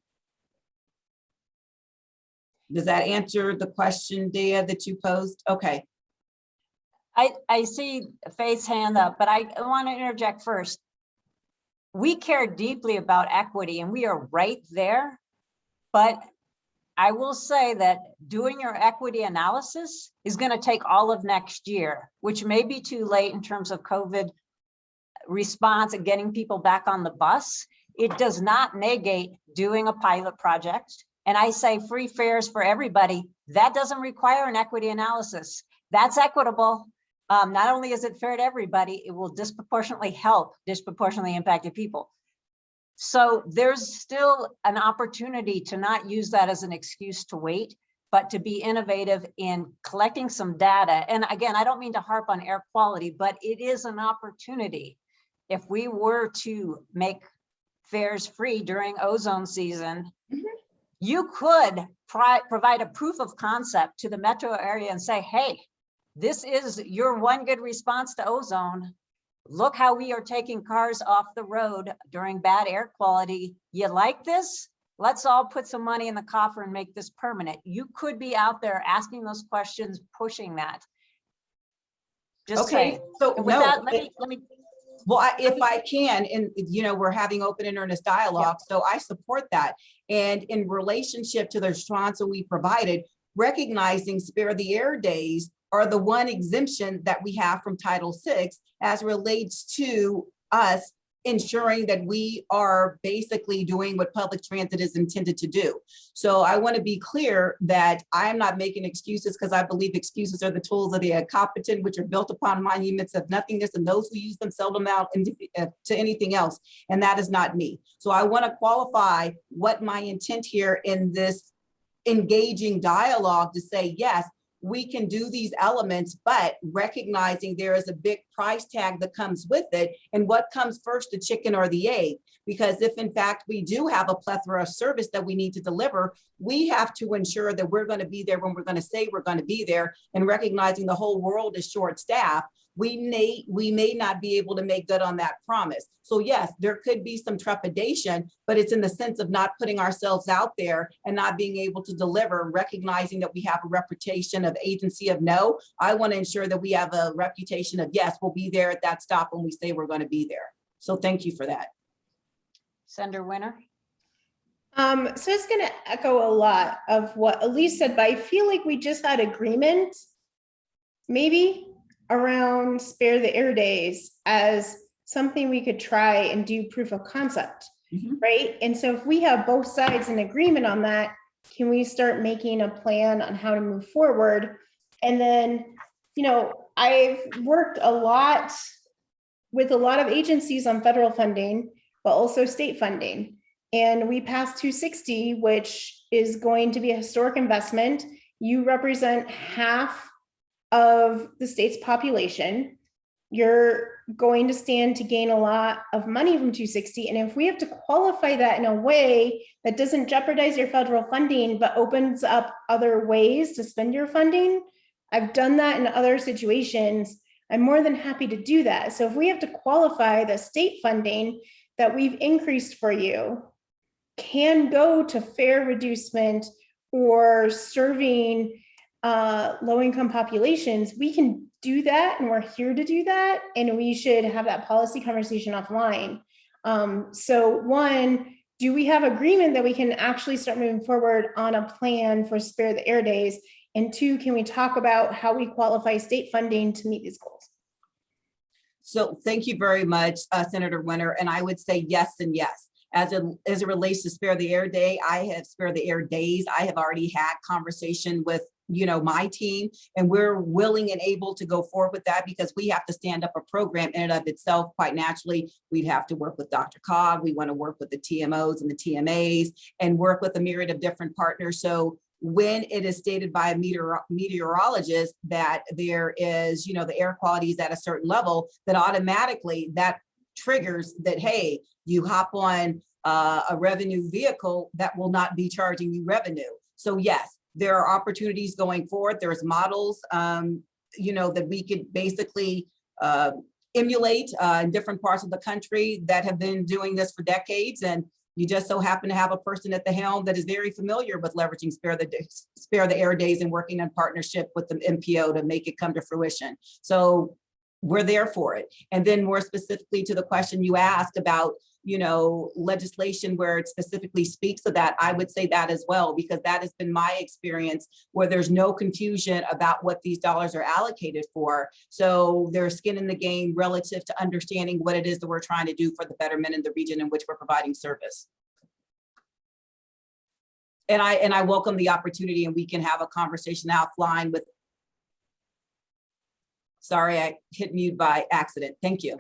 Does that answer the question, Dea, that you posed? Okay. I, I see Faith's hand up, but I want to interject first. We care deeply about equity and we are right there. But I will say that doing your equity analysis is going to take all of next year, which may be too late in terms of COVID response and getting people back on the bus. It does not negate doing a pilot project. And I say free fares for everybody. That doesn't require an equity analysis. That's equitable. Um, not only is it fair to everybody, it will disproportionately help disproportionately impacted people. So there's still an opportunity to not use that as an excuse to wait, but to be innovative in collecting some data. And again, I don't mean to harp on air quality, but it is an opportunity. If we were to make fares free during ozone season, you could provide a proof of concept to the metro area and say, hey, this is your one good response to ozone. Look how we are taking cars off the road during bad air quality. You like this? Let's all put some money in the coffer and make this permanent. You could be out there asking those questions, pushing that. Just Okay, saying. so with no, that, let it- me, let me, Well, I- if I can, and you know, we're having open and earnest dialogue, so I support that. And in relationship to the response that we provided, recognizing spare the air days are the one exemption that we have from Title VI as relates to us ensuring that we are basically doing what public transit is intended to do. So I want to be clear that I am not making excuses because I believe excuses are the tools of the incompetent, which are built upon monuments of nothingness, and those who use them seldom out uh, to anything else. And that is not me. So I want to qualify what my intent here in this engaging dialogue to say, yes, we can do these elements, but recognizing there is a big price tag that comes with it. And what comes first, the chicken or the egg? Because if in fact we do have a plethora of service that we need to deliver, we have to ensure that we're going to be there when we're going to say we're going to be there and recognizing the whole world is short staffed we may, we may not be able to make good on that promise. So yes, there could be some trepidation, but it's in the sense of not putting ourselves out there and not being able to deliver, recognizing that we have a reputation of agency of no. I want to ensure that we have a reputation of yes, we'll be there at that stop when we say we're going to be there. So thank you for that. Senator Winter. Um, so it's gonna echo a lot of what Elise said, but I feel like we just had agreement, maybe, around spare the air days as something we could try and do proof of concept, Mhm. right? And so if we have both sides in agreement on that, can we start making a plan on how to move forward? And then, you know, I've worked a lot with a lot of agencies on federal funding, but also state funding. And we passed 260, which is going to be a historic investment. You represent half of the state's population. You're going to stand to gain a lot of money from 260. And if we have to qualify that in a way that doesn't jeopardize your federal funding, but opens up other ways to spend your funding, I've done that in other situations. I'm more than happy to do that. So if we have to qualify the state funding that we've increased for you can go to fare reducement or serving uh, low-income populations, we can do that and we're here to do that. And we should have that policy conversation offline. Um, so one, do we have agreement that we can actually start moving forward on a plan for spare the air days? And two, can we talk about how we qualify state funding to meet these goals? So thank you very much, uh, Senator Winter. And I would say yes and yes. As it, as it relates to spare the air day, I have spare the air days. I have already had conversation with you know, my team, and we're willing and able to go forward with that because we have to stand up a program in and of itself quite naturally. We'd have to work with DRCOG. We want to work with the TMOs and the TMAs and work with a myriad of different partners. So when it is stated by a meteor meteorologist that there is, you know, the air quality is at a certain level, that automatically that triggers that, hey, you hop on uh, a revenue vehicle that will not be charging you revenue. So yes, there are opportunities going forward. There's models, um, you know, that we could basically uh, emulate uh, in different parts of the country that have been doing this for decades. And you just so happen to have a person at the helm that is very familiar with leveraging spare the spare the air days and working in partnership with the MPO to make it come to fruition. So we're there for it. And then more specifically to the question you asked about, you know, legislation where it specifically speaks of that, I would say that as well, because that has been my experience where there's no confusion about what these dollars are allocated for. So there's skin in the game relative to understanding what it is that we're trying to do for the betterment in the region in which we're providing service. And I, and I welcome the opportunity and we can have a conversation offline with Sorry, I hit mute by accident. Thank you.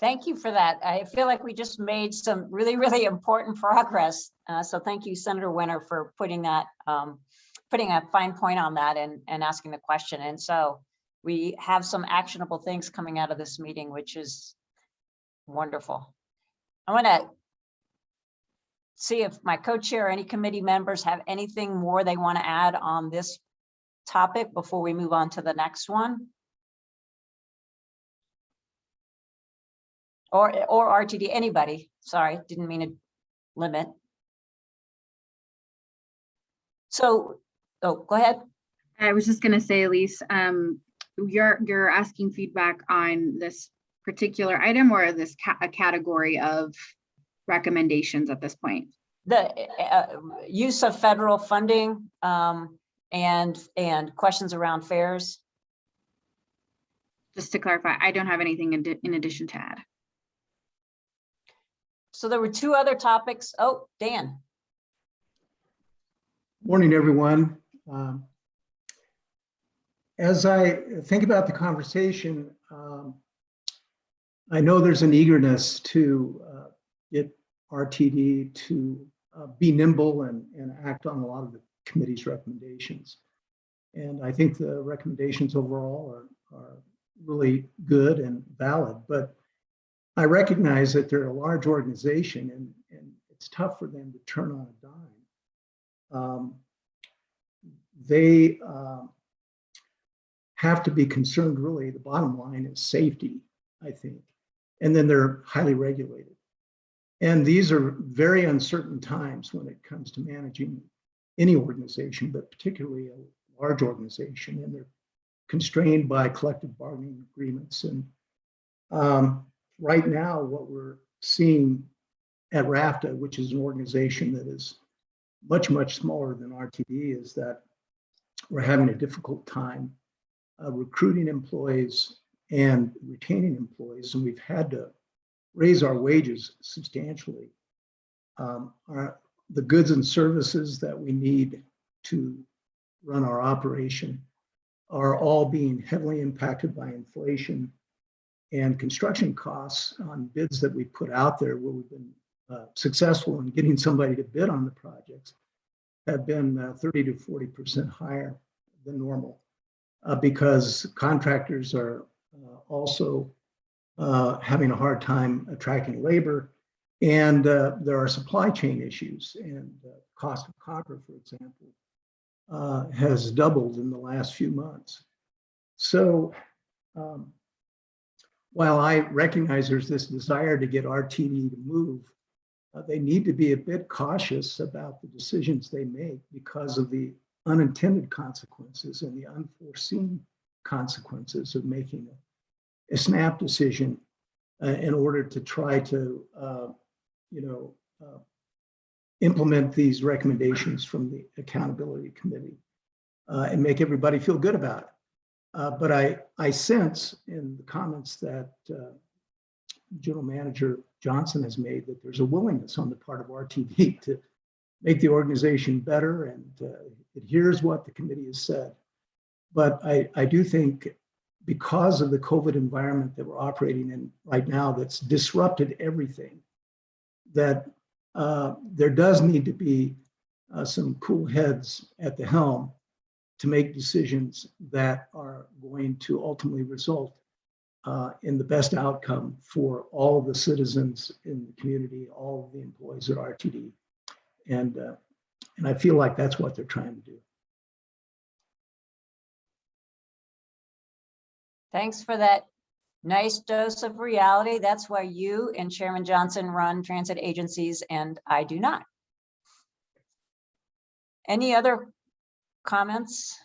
Thank you for that. I feel like we just made some really, really important progress. Uh, so thank you, Senator Winter, for putting that, um, putting a fine point on that and, and asking the question. And so we have some actionable things coming out of this meeting, which is wonderful. I want to see if my co-chair, or any committee members have anything more they want to add on this topic before we move on to the next one. Or, or RTD, anybody, sorry, didn't mean to limit. So, oh, go ahead. I was just gonna say, Elise, um, you're, you're asking feedback on this particular item or this ca- a category of recommendations at this point? The uh, use of federal funding um, and, and questions around fares. Just to clarify, I don't have anything in, in addition to add. So there were two other topics. Oh, Dan. Morning, everyone. Um, As I think about the conversation, um, I know there's an eagerness to uh, get RTD to uh, be nimble and, and act on a lot of the committee's recommendations. And I think the recommendations overall are, are really good and valid, but I recognize that they're a large organization and, and it's tough for them to turn on a dime. Um, they uh, have to be concerned really, the bottom line is safety, I think. And then they're highly regulated. And these are very uncertain times when it comes to managing any organization, but particularly a large organization. And they're constrained by collective bargaining agreements. And um, right now, what we're seeing at RFTA, which is an organization that is much, much smaller than RTD, is that we're having a difficult time uh, recruiting employees and retaining employees, and we've had to raise our wages substantially. Um, our, the goods and services that we need to run our operation are all being heavily impacted by inflation and construction costs on bids that we put out there where we've been uh, successful in getting somebody to bid on the projects have been uh, 30 to 40% higher than normal uh, because contractors are uh, also uh, having a hard time attracting labor. And uh, there are supply chain issues and cost of copper, for example, has doubled in the last few months. So um, while I recognize there's this desire to get RTD to move, uh, they need to be a bit cautious about the decisions they make because of the unintended consequences and the unforeseen consequences of making a, a snap decision uh, in order to try to, uh, you know, uh, implement these recommendations from the accountability committee uh, and make everybody feel good about it. Uh, but I, I sense in the comments that uh, General Manager Johnson has made that there's a willingness on the part of RTV to make the organization better and uh, hears what the committee has said. But I, I do think because of the COVID environment that we're operating in right now that's disrupted everything, that uh, there does need to be uh, some cool heads at the helm to make decisions that are going to ultimately result uh, in the best outcome for all the citizens in the community, all the employees at RTD. And, uh, and I feel like that's what they're trying to do. Thanks for that nice dose of reality. That's why you and Chairman Johnson run transit agencies and I do not. Any other comments?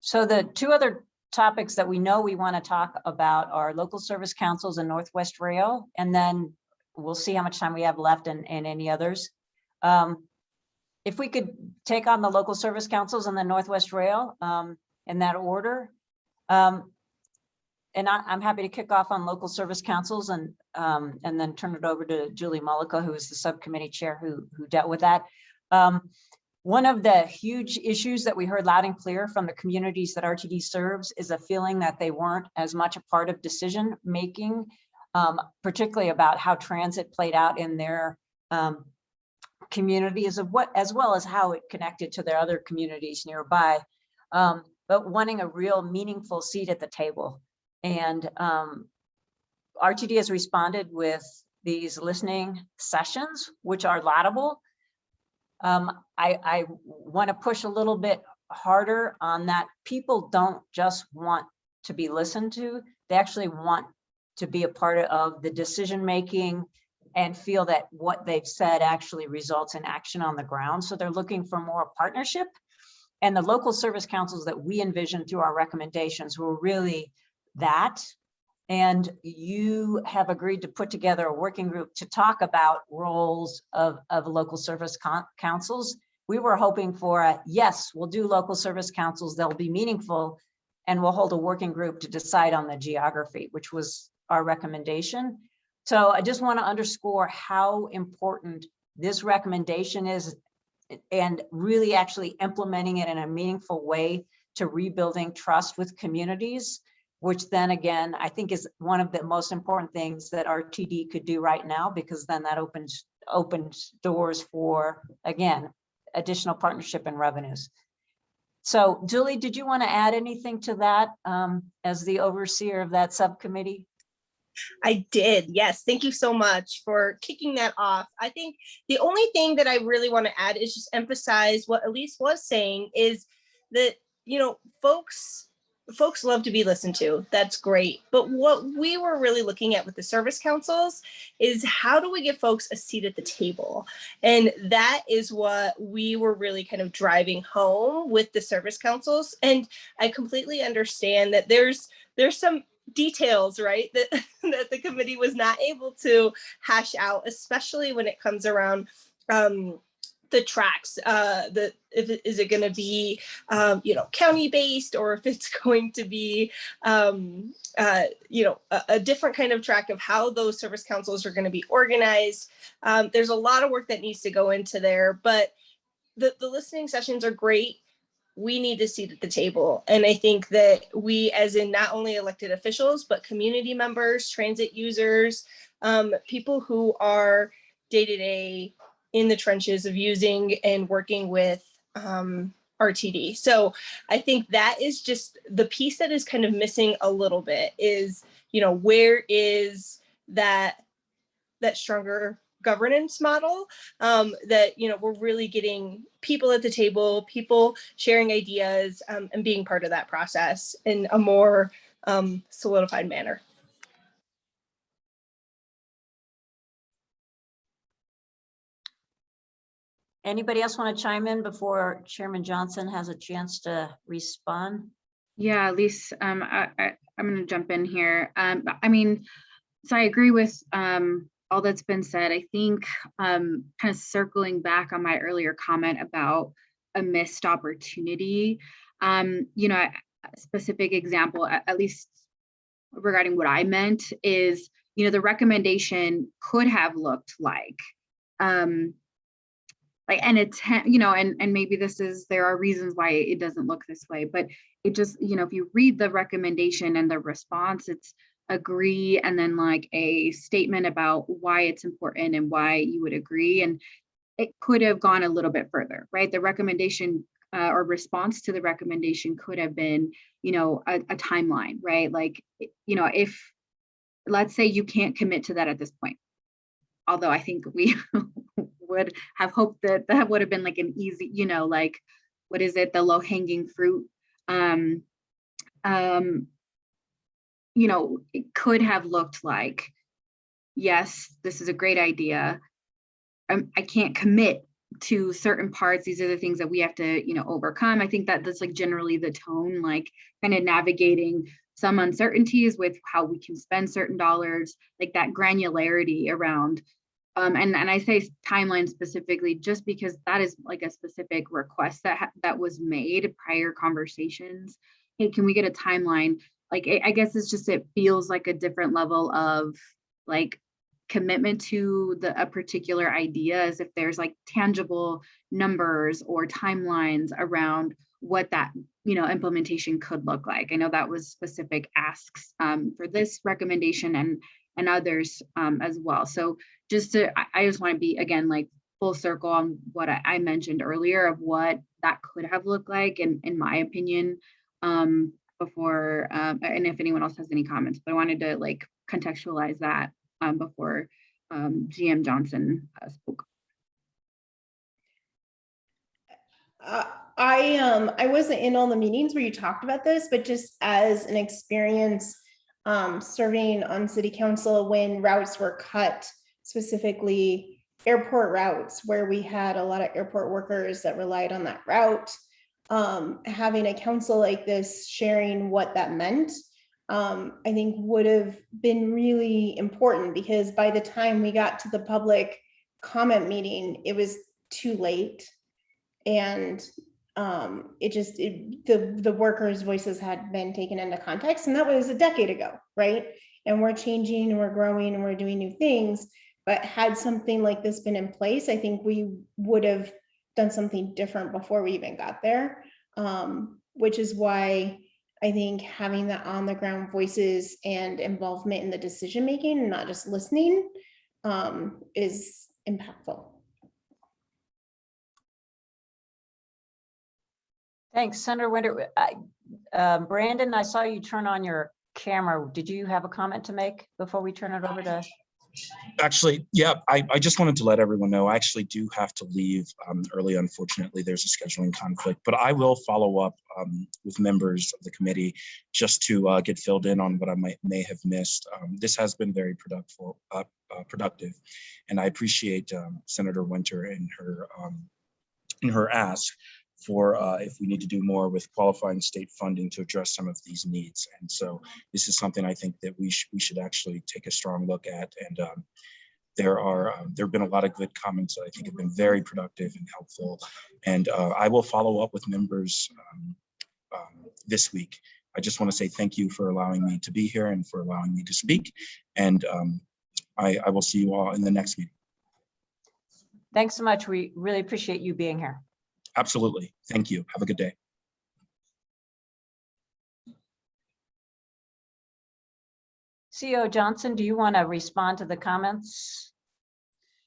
So the two other topics that we know we want to talk about are local service councils and Northwest Rail, and then we'll see how much time we have left and, and any others. Um, If we could take on the local service councils and the Northwest Rail um, in that order. Um, And I, I'm happy to kick off on local service councils and, um, and then turn it over to Julie Mullica, who is the subcommittee chair who, who dealt with that. One of the huge issues that we heard loud and clear from the communities that RTD serves is a feeling that they weren't as much a part of decision making, um, particularly about how transit played out in their um, communities of what, as well as how it connected to their other communities nearby. Um, but wanting a real meaningful seat at the table. And um, RTD has responded with these listening sessions, which are laudable. Um, I, I want to push a little bit harder on that. People don't just want to be listened to. They actually want to be a part of the decision-making and feel that what they've said actually results in action on the ground. So they're looking for more partnership. And the local service councils that we envision through our recommendations were really that. And you have agreed to put together a working group to talk about roles of, of local service councils. We were hoping for a, yes, we'll do local service councils, they'll be meaningful, and we'll hold a working group to decide on the geography, which was our recommendation. So I just want to underscore how important this recommendation is and really actually implementing it in a meaningful way to rebuilding trust with communities, which then again, I think is one of the most important things that RTD could do right now, because then that opens, opens doors for, again, additional partnership and revenues. So Julie, did you want to add anything to that um, as the overseer of that subcommittee? I did. Yes. Thank you so much for kicking that off. I think the only thing that I really want to add is just emphasize what Elise was saying is that, you know, folks folks love to be listened to. That's great. But what we were really looking at with the service councils is how do we give folks a seat at the table? And that is what we were really kind of driving home with the service councils. And I completely understand that there's there's some details, right, that, that the committee was not able to hash out, especially when it comes around um, the tracks. Uh, the if it, is it going to be, um, you know, county based, or if it's going to be, um, uh, you know, a, a, different kind of track of how those service councils are going to be organized. Um, there's a lot of work that needs to go into there, but the the listening sessions are great we need to seat at the table. And I think that we, as in not only elected officials, but community members, transit users, um, people who are day to day in the trenches of using and working with um, RTD. So I think that is just the piece that is kind of missing a little bit is, you know, where is that that stronger governance model um, that you know we're really getting people at the table people sharing ideas um, and being part of that process in a more um, solidified manner Anybody else want to chime in before Chairman Johnson has a chance to respond? Yeah, Elise, um, I, I, am going to jump in here. Um, I mean, so I agree with um, all that's been said. I think um, kind of circling back on my earlier comment about a missed opportunity, um, you know, a specific example, at, least regarding what I meant is, you know, the recommendation could have looked like, um, like, and it's, you know, and, and maybe this is, there are reasons why it doesn't look this way, but it just, you know, if you read the recommendation and the response, it's agree and then like a statement about why it's important and why you would agree. And it could have gone a little bit further, right? The recommendation uh, or response to the recommendation could have been, you know, a, a timeline, right? Like, you know, if, let's say you can't commit to that at this point. Although I think we would have hoped that that would have been like an easy, you know, like, what is it, the low hanging fruit? Um, um, you know, it could have looked like, yes, this is a great idea. Um, I can't commit to certain parts. These are the things that we have to, you know, overcome. I think that that's like generally the tone, like kind of navigating some uncertainties with how we can spend certain dollars, like that granularity around. Um, and, and I say timeline specifically just because that is like a specific request that that was made prior conversations. Hey, can we get a timeline? Like, I, I guess it's just, it feels like a different level of like commitment to the a particular idea as if there's like tangible numbers or timelines around what that you know implementation could look like. I know that was specific asks um, for this recommendation and and others um, as well. So just to I, just want to be again like full circle on what I, mentioned earlier of what that could have looked like and in my opinion um, before um, and if anyone else has any comments, but I wanted to like contextualize that um, before um, GM Johnson uh, spoke. Uh, I um I wasn't in all the meetings where you talked about this, but just as an experience um, serving on city council when routes were cut, specifically airport routes where we had a lot of airport workers that relied on that route. Um, having a council like this sharing what that meant um, I think would have been really important because by the time we got to the public comment meeting, it was too late. And um, it just, it, the, the workers' voices had been taken into context and that was a decade ago, right? And we're changing and we're growing and we're doing new things. But had something like this been in place, I think we would have done something different before we even got there. Um, which is why I think having the on the ground voices and involvement in the decision making and not just listening um, is impactful. Thanks, Senator Winter. I, uh, Brandon, I saw you turn on your camera. Did you have a comment to make before we turn it over to? Actually, yeah, I, I just wanted to let everyone know, I actually do have to leave um, early. Unfortunately, there's a scheduling conflict, but I will follow up um, with members of the committee just to uh, get filled in on what I might may have missed. Um, this has been very productive, uh, uh, productive, and I appreciate um, Senator Winter and her um, in her ask for uh, if we need to do more with qualifying state funding to address some of these needs. And so this is something I think that we, sh we should actually take a strong look at. And um, there are um, there have been a lot of good comments that I think have been very productive and helpful. And uh, I will follow up with members um, um this week. I just want to say thank you for allowing me to be here and for allowing me to speak. And um, I, I will see you all in the next meeting. Thanks so much. We really appreciate you being here. Absolutely. Thank you. Have a good day. CEO Johnson, do you want to respond to the comments?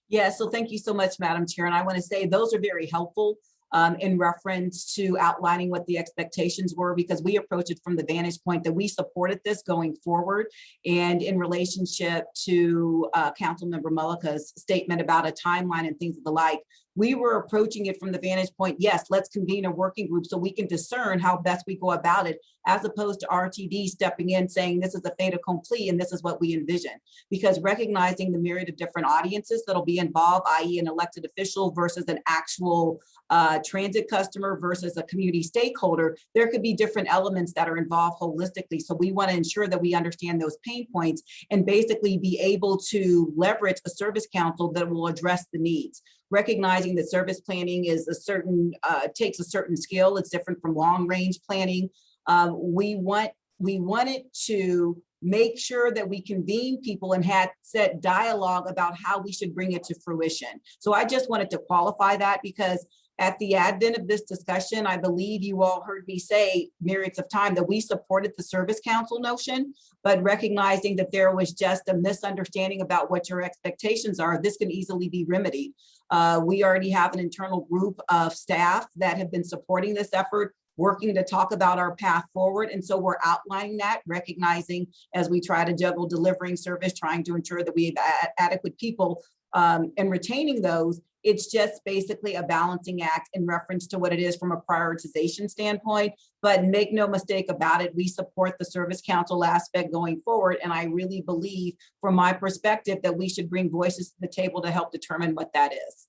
Yeah, so thank you so much, Madam Chair. And I want to say those are very helpful um, in reference to outlining what the expectations were because we approached it from the vantage point that we supported this going forward. And in relationship to uh, Council Member Mullica's statement about a timeline and things of the like, we were approaching it from the vantage point, yes, let's convene a working group so we can discern how best we go about it, as opposed to RTD stepping in saying this is a fait accompli and this is what we envision. Because recognizing the myriad of different audiences that'll be involved, i.e. an elected official versus an actual uh, transit customer versus a community stakeholder, there could be different elements that are involved holistically. So we want to ensure that we understand those pain points and basically be able to leverage a service council that will address the needs recognizing that service planning is a certain, uh, takes a certain skill. It's different from long range planning. Um, we want we wanted to make sure that we convene people and had set dialogue about how we should bring it to fruition. So I just wanted to qualify that because at the advent of this discussion, I believe you all heard me say myriads of time that we supported the service council notion, but recognizing that there was just a misunderstanding about what your expectations are, this can easily be remedied. Uh, we already have an internal group of staff that have been supporting this effort, working to talk about our path forward. And so we're outlining that, recognizing as we try to juggle delivering service, trying to ensure that we have adequate people um, and retaining those. It's just basically a balancing act in reference to what it is from a prioritization standpoint. But make no mistake about it, we support the service council aspect going forward. And I really believe from my perspective that we should bring voices to the table to help determine what that is.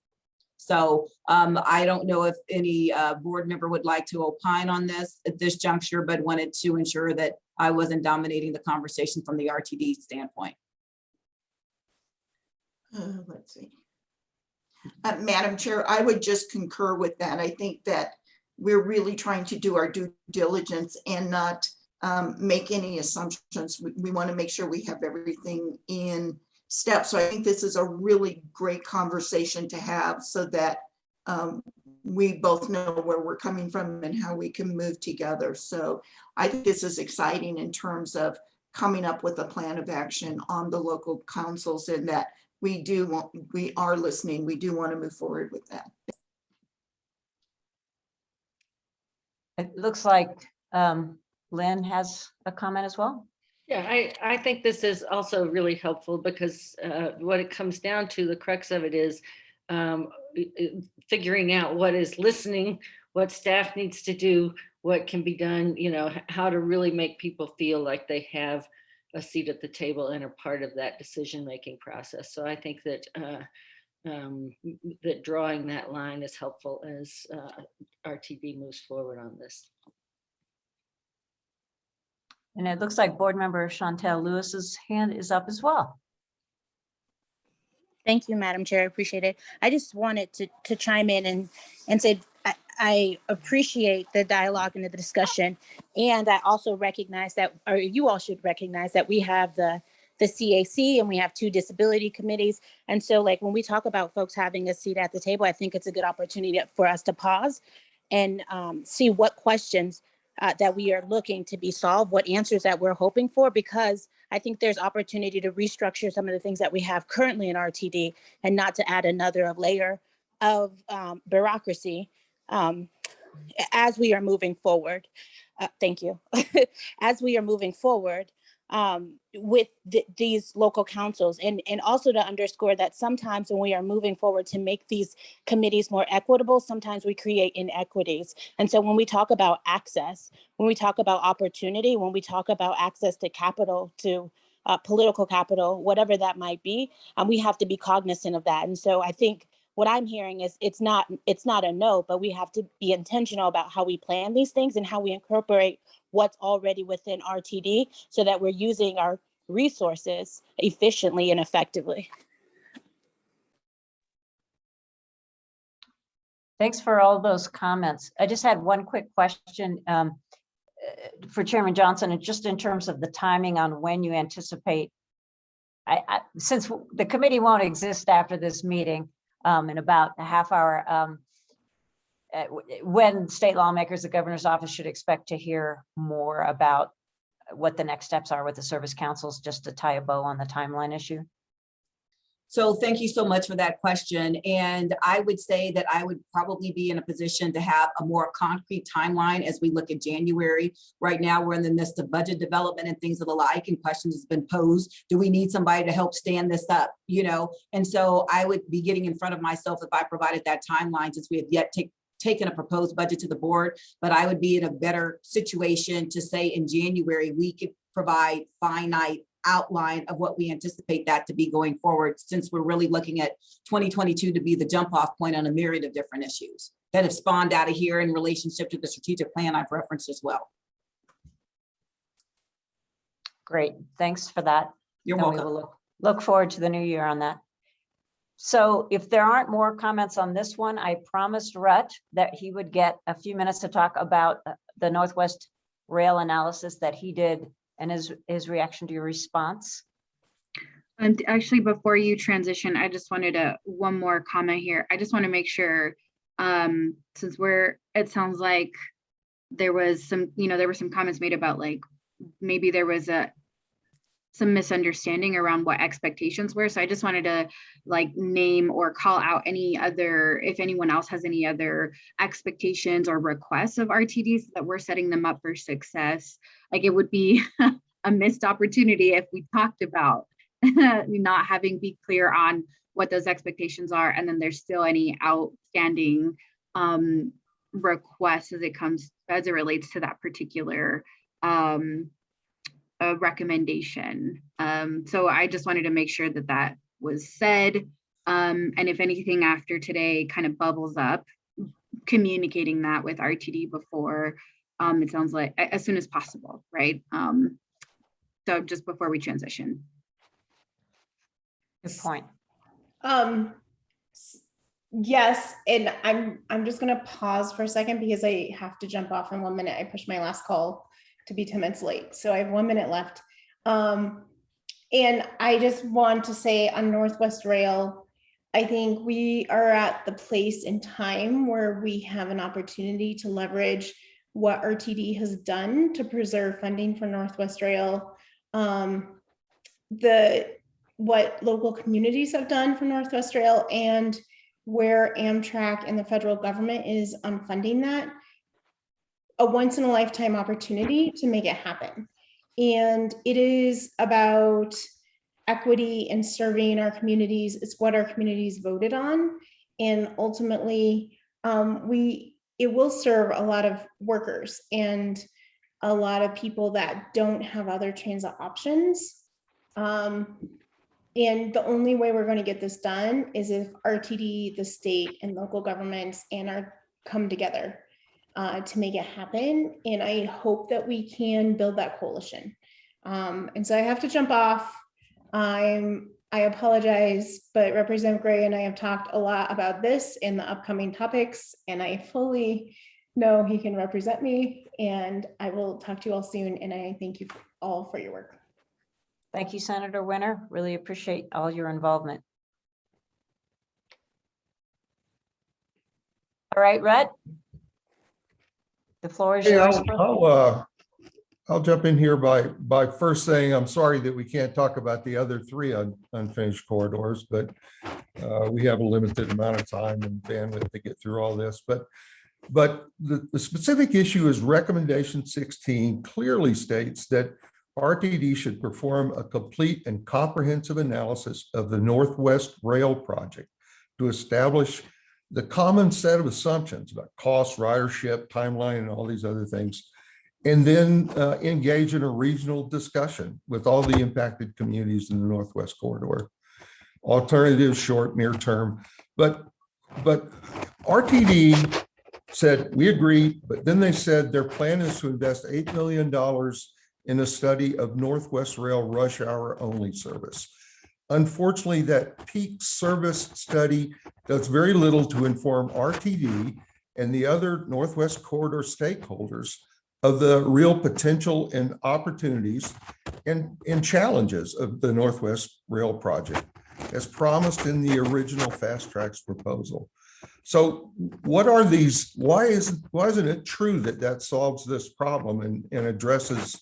So um, I don't know if any uh, board member would like to opine on this at this juncture, but wanted to ensure that I wasn't dominating the conversation from the RTD standpoint. Uh, Let's see. Uh, Madam Chair, I would just concur with that. I think that we're really trying to do our due diligence and not um, make any assumptions. We, we want to make sure we have everything in step. So I think this is a really great conversation to have so that um, we both know where we're coming from and how we can move together. So I think this is exciting in terms of coming up with a plan of action on the local councils and that we do want, we are listening. We do want to move forward with that. It looks like um, Lynn has a comment as well. Yeah, I, I think this is also really helpful because uh, what it comes down to, the crux of it is um, i- i- figuring out what is listening, what staff needs to do, what can be done, you know, how to really make people feel like they have a seat at the table and are part of that decision-making process. So I think that uh, um, m- m- that drawing that line is helpful as uh, RTD moves forward on this. And it looks like board member Shontel Lewis's hand is up as well. Thank you, Madam Chair. I appreciate it. I just wanted to, to chime in and, and say, I, appreciate the dialogue and the discussion. And I also recognize that, or you all should recognize that we have the, the CAC and we have two disability committees. And so like, when we talk about folks having a seat at the table, I think it's a good opportunity for us to pause and um, see what questions uh, that we are looking to be solved, what answers that we're hoping for, because I think there's opportunity to restructure some of the things that we have currently in RTD and not to add another layer of um, bureaucracy um, as we are moving forward. Uh, thank you. as we are moving forward um, with th- these local councils and, and also to underscore that sometimes when we are moving forward to make these committees more equitable, sometimes we create inequities. And so when we talk about access, when we talk about opportunity, when we talk about access to capital, to uh, political capital, whatever that might be, um, we have to be cognizant of that. And so I think what I'm hearing is it's not it's not a no, but we have to be intentional about how we plan these things and how we incorporate what's already within RTD so that we're using our resources efficiently and effectively. Thanks for all those comments. I just had one quick question um, uh, for Chairman Johnson, and just in terms of the timing on when you anticipate. I, I, since the committee won't exist after this meeting um, in about a half hour, um, uh, when state lawmakers, the governor's office should expect to hear more about what the next steps are with the service councils, just to tie a bow on the timeline issue. So thank you so much for that question. And I would say that I would probably be in a position to have a more concrete timeline as we look at January. Right now, we're in the midst of budget development and things of the like, and questions has been posed. Do we need somebody to help stand this up? You know, and so I would be getting in front of myself if I provided that timeline since we have yet take taken a proposed budget to the board, but I would be in a better situation to say in January, we could provide finite outline of what we anticipate that to be going forward, since we're really looking at 2022 to be the jump off point on a myriad of different issues that have spawned out of here in relationship to the strategic plan I've referenced as well. Great, thanks for that. You're And we welcome. will look- Look forward to the new year on that. So if there aren't more comments on this one, I promised Rut that he would get a few minutes to talk about uh, the Northwest Rail analysis that he did and his, his reaction to your response. And actually, before you transition, I just wanted to, one more comment here. I just want to make sure, um, since we're, it sounds like there was some, you know, there were some comments made about like, maybe there was a, some misunderstanding around what expectations were. So I just wanted to like name or call out any other, if anyone else has any other expectations or requests of RTDs that we're setting them up for success. Like it would be a missed opportunity if we talked about not having be clear on what those expectations are and then there's still any outstanding um requests as it comes as it relates to that particular um uh, recommendation. Um so i just wanted to make sure that that was said. Um and if anything after today kind of bubbles up communicating that with rtd before um it sounds like as soon as possible right? Um so just before we transition. Good point. Um, yes, and I'm, I'm just gonna pause for a second because I have to jump off in one minute. I pushed my last call to be ten minutes late, so I have one minute left. Um, and I just want to say on Northwest Rail, I think we are at the place in time where we have an opportunity to leverage what RTD has done to preserve funding for Northwest Rail. Um, the, what local communities have done for Northwest Rail and where Amtrak and the federal government is on funding that. A once in a lifetime opportunity to make it happen. And it is about equity and serving our communities. It's what our communities voted on. And ultimately, um, we, it will serve a lot of workers and a lot of people that don't have other transit options. Um, and the only way we're going to get this done is if RTD, the state and local governments and our come together uh, to make it happen. And I hope that we can build that coalition. Um, and so I have to jump off. I'm, I apologize, but Representative Gray and I have talked a lot about this in the upcoming topics, and I fully know he can represent me. And I will talk to you all soon. And I thank you all for your work. Thank you, Senator Winter. Really appreciate all your involvement. All right, Rhett? The floor is Hey, yours. I'll, I'll, uh, I'll jump in here by, by first saying, I'm sorry that we can't talk about the other three un- unfinished corridors, but uh, we have a limited amount of time and bandwidth to get through all this, but, but the, the specific issue is recommendation sixteen clearly states that RTD should perform a complete and comprehensive analysis of the Northwest Rail Project to establish the common set of assumptions about cost, ridership, timeline, and all these other things. And then uh, engage in a regional discussion with all the impacted communities in the Northwest Corridor. Alternatives, short, near term, but, but RTD said, we agree, but then they said their plan is to invest $8 million in a study of Northwest Rail rush hour only service. Unfortunately, that peak service study does very little to inform RTD and the other Northwest Corridor stakeholders of the real potential and opportunities and, and challenges of the Northwest Rail project as promised in the original FasTracks proposal. So what are these, why is, why isn't it true that that solves this problem and, and addresses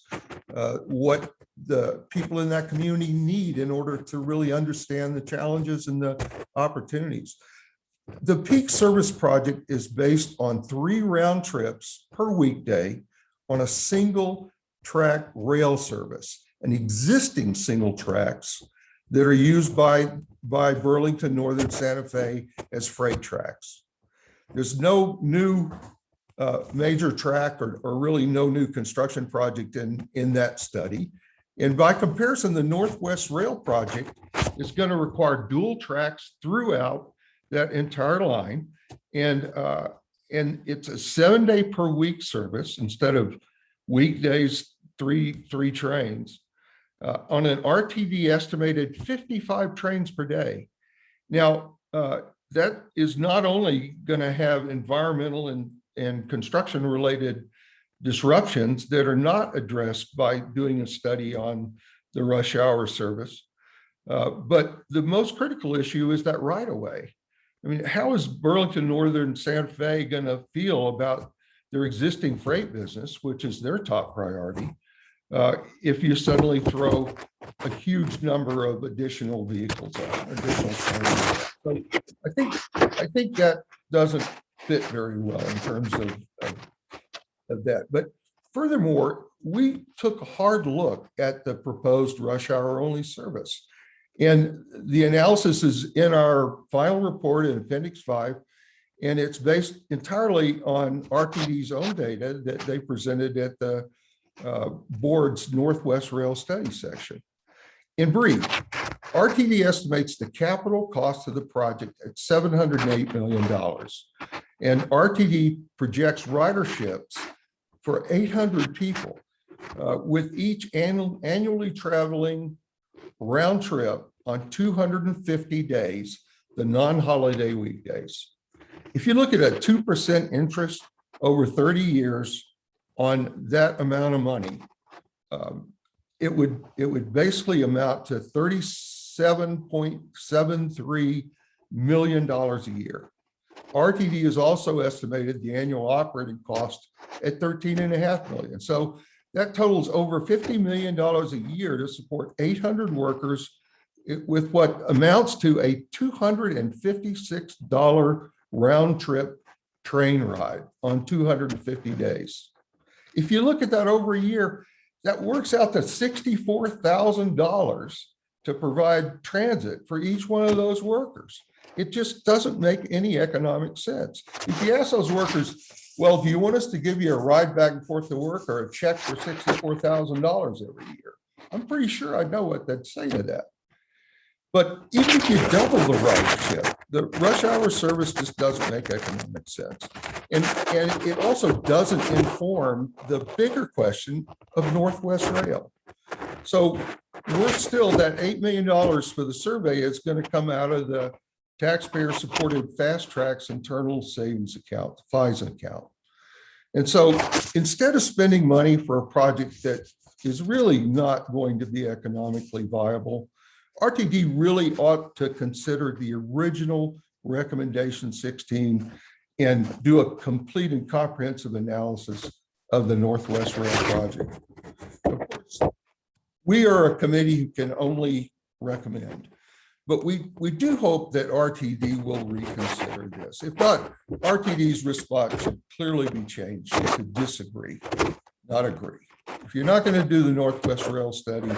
uh, what the people in that community need in order to really understand the challenges and the opportunities? The peak service project is based on three round trips per weekday on a single track rail service, an existing single tracks that are used by, by Burlington Northern Santa Fe as freight tracks. There's no new uh, major track or, or really no new construction project in, in that study. And by comparison, the Northwest Rail project is going to require dual tracks throughout that entire line. And, uh, and it's a seven day per week service instead of weekdays, three, three trains. Uh, on an RTD estimated 55 trains per day. Now, uh, that is not only going to have environmental and, and construction related disruptions that are not addressed by doing a study on the rush hour service. Uh, But the most critical issue is that right of way. I mean, how is Burlington Northern Santa Fe going to feel about their existing freight business, which is their top priority? Uh, If you suddenly throw a huge number of additional vehicles on, additional. So I think, I think that doesn't fit very well in terms of, of of that. But furthermore, we took a hard look at the proposed rush hour only service. And the analysis is in our final report in appendix five. And it's based entirely on RTD's own data that they presented at the uh, board's Northwest Rail Study section. In brief, RTD estimates the capital cost of the project at $708 million. And RTD projects riderships for 800 people, uh, with each annual, annually traveling round trip on 250 days, the non-holiday weekdays. If you look at a 2% interest over 30 years on that amount of money, um, it would, it would basically amount to $37.73 million a year. RTD has also estimated the annual operating cost at 13 and a half million. So that totals over $50 million a year to support 800 workers with what amounts to a $256 round trip train ride on 250 days. If you look at that over a year, that works out to $64,000 to provide transit for each one of those workers. It just doesn't make any economic sense. If you ask those workers, well, do you want us to give you a ride back and forth to work or a check for sixty-four thousand dollars every year? I'm pretty sure I know what they'd say to that. But even if you double the ride ridership, the rush hour service just doesn't make economic sense. And, and it also doesn't inform the bigger question of Northwest Rail. So we're still, that $8 million for the survey is going to come out of the taxpayer-supported FasTracks Internal Savings Account, the FISA account. And so instead of spending money for a project that is really not going to be economically viable, RTD really ought to consider the original recommendation 16 and do a complete and comprehensive analysis of the Northwest Rail project. Of course, We are a committee who can only recommend. But we, we do hope that RTD will reconsider this. If not, RTD's response should clearly be changed to disagree, not agree. If you're not going to do the Northwest Rail study,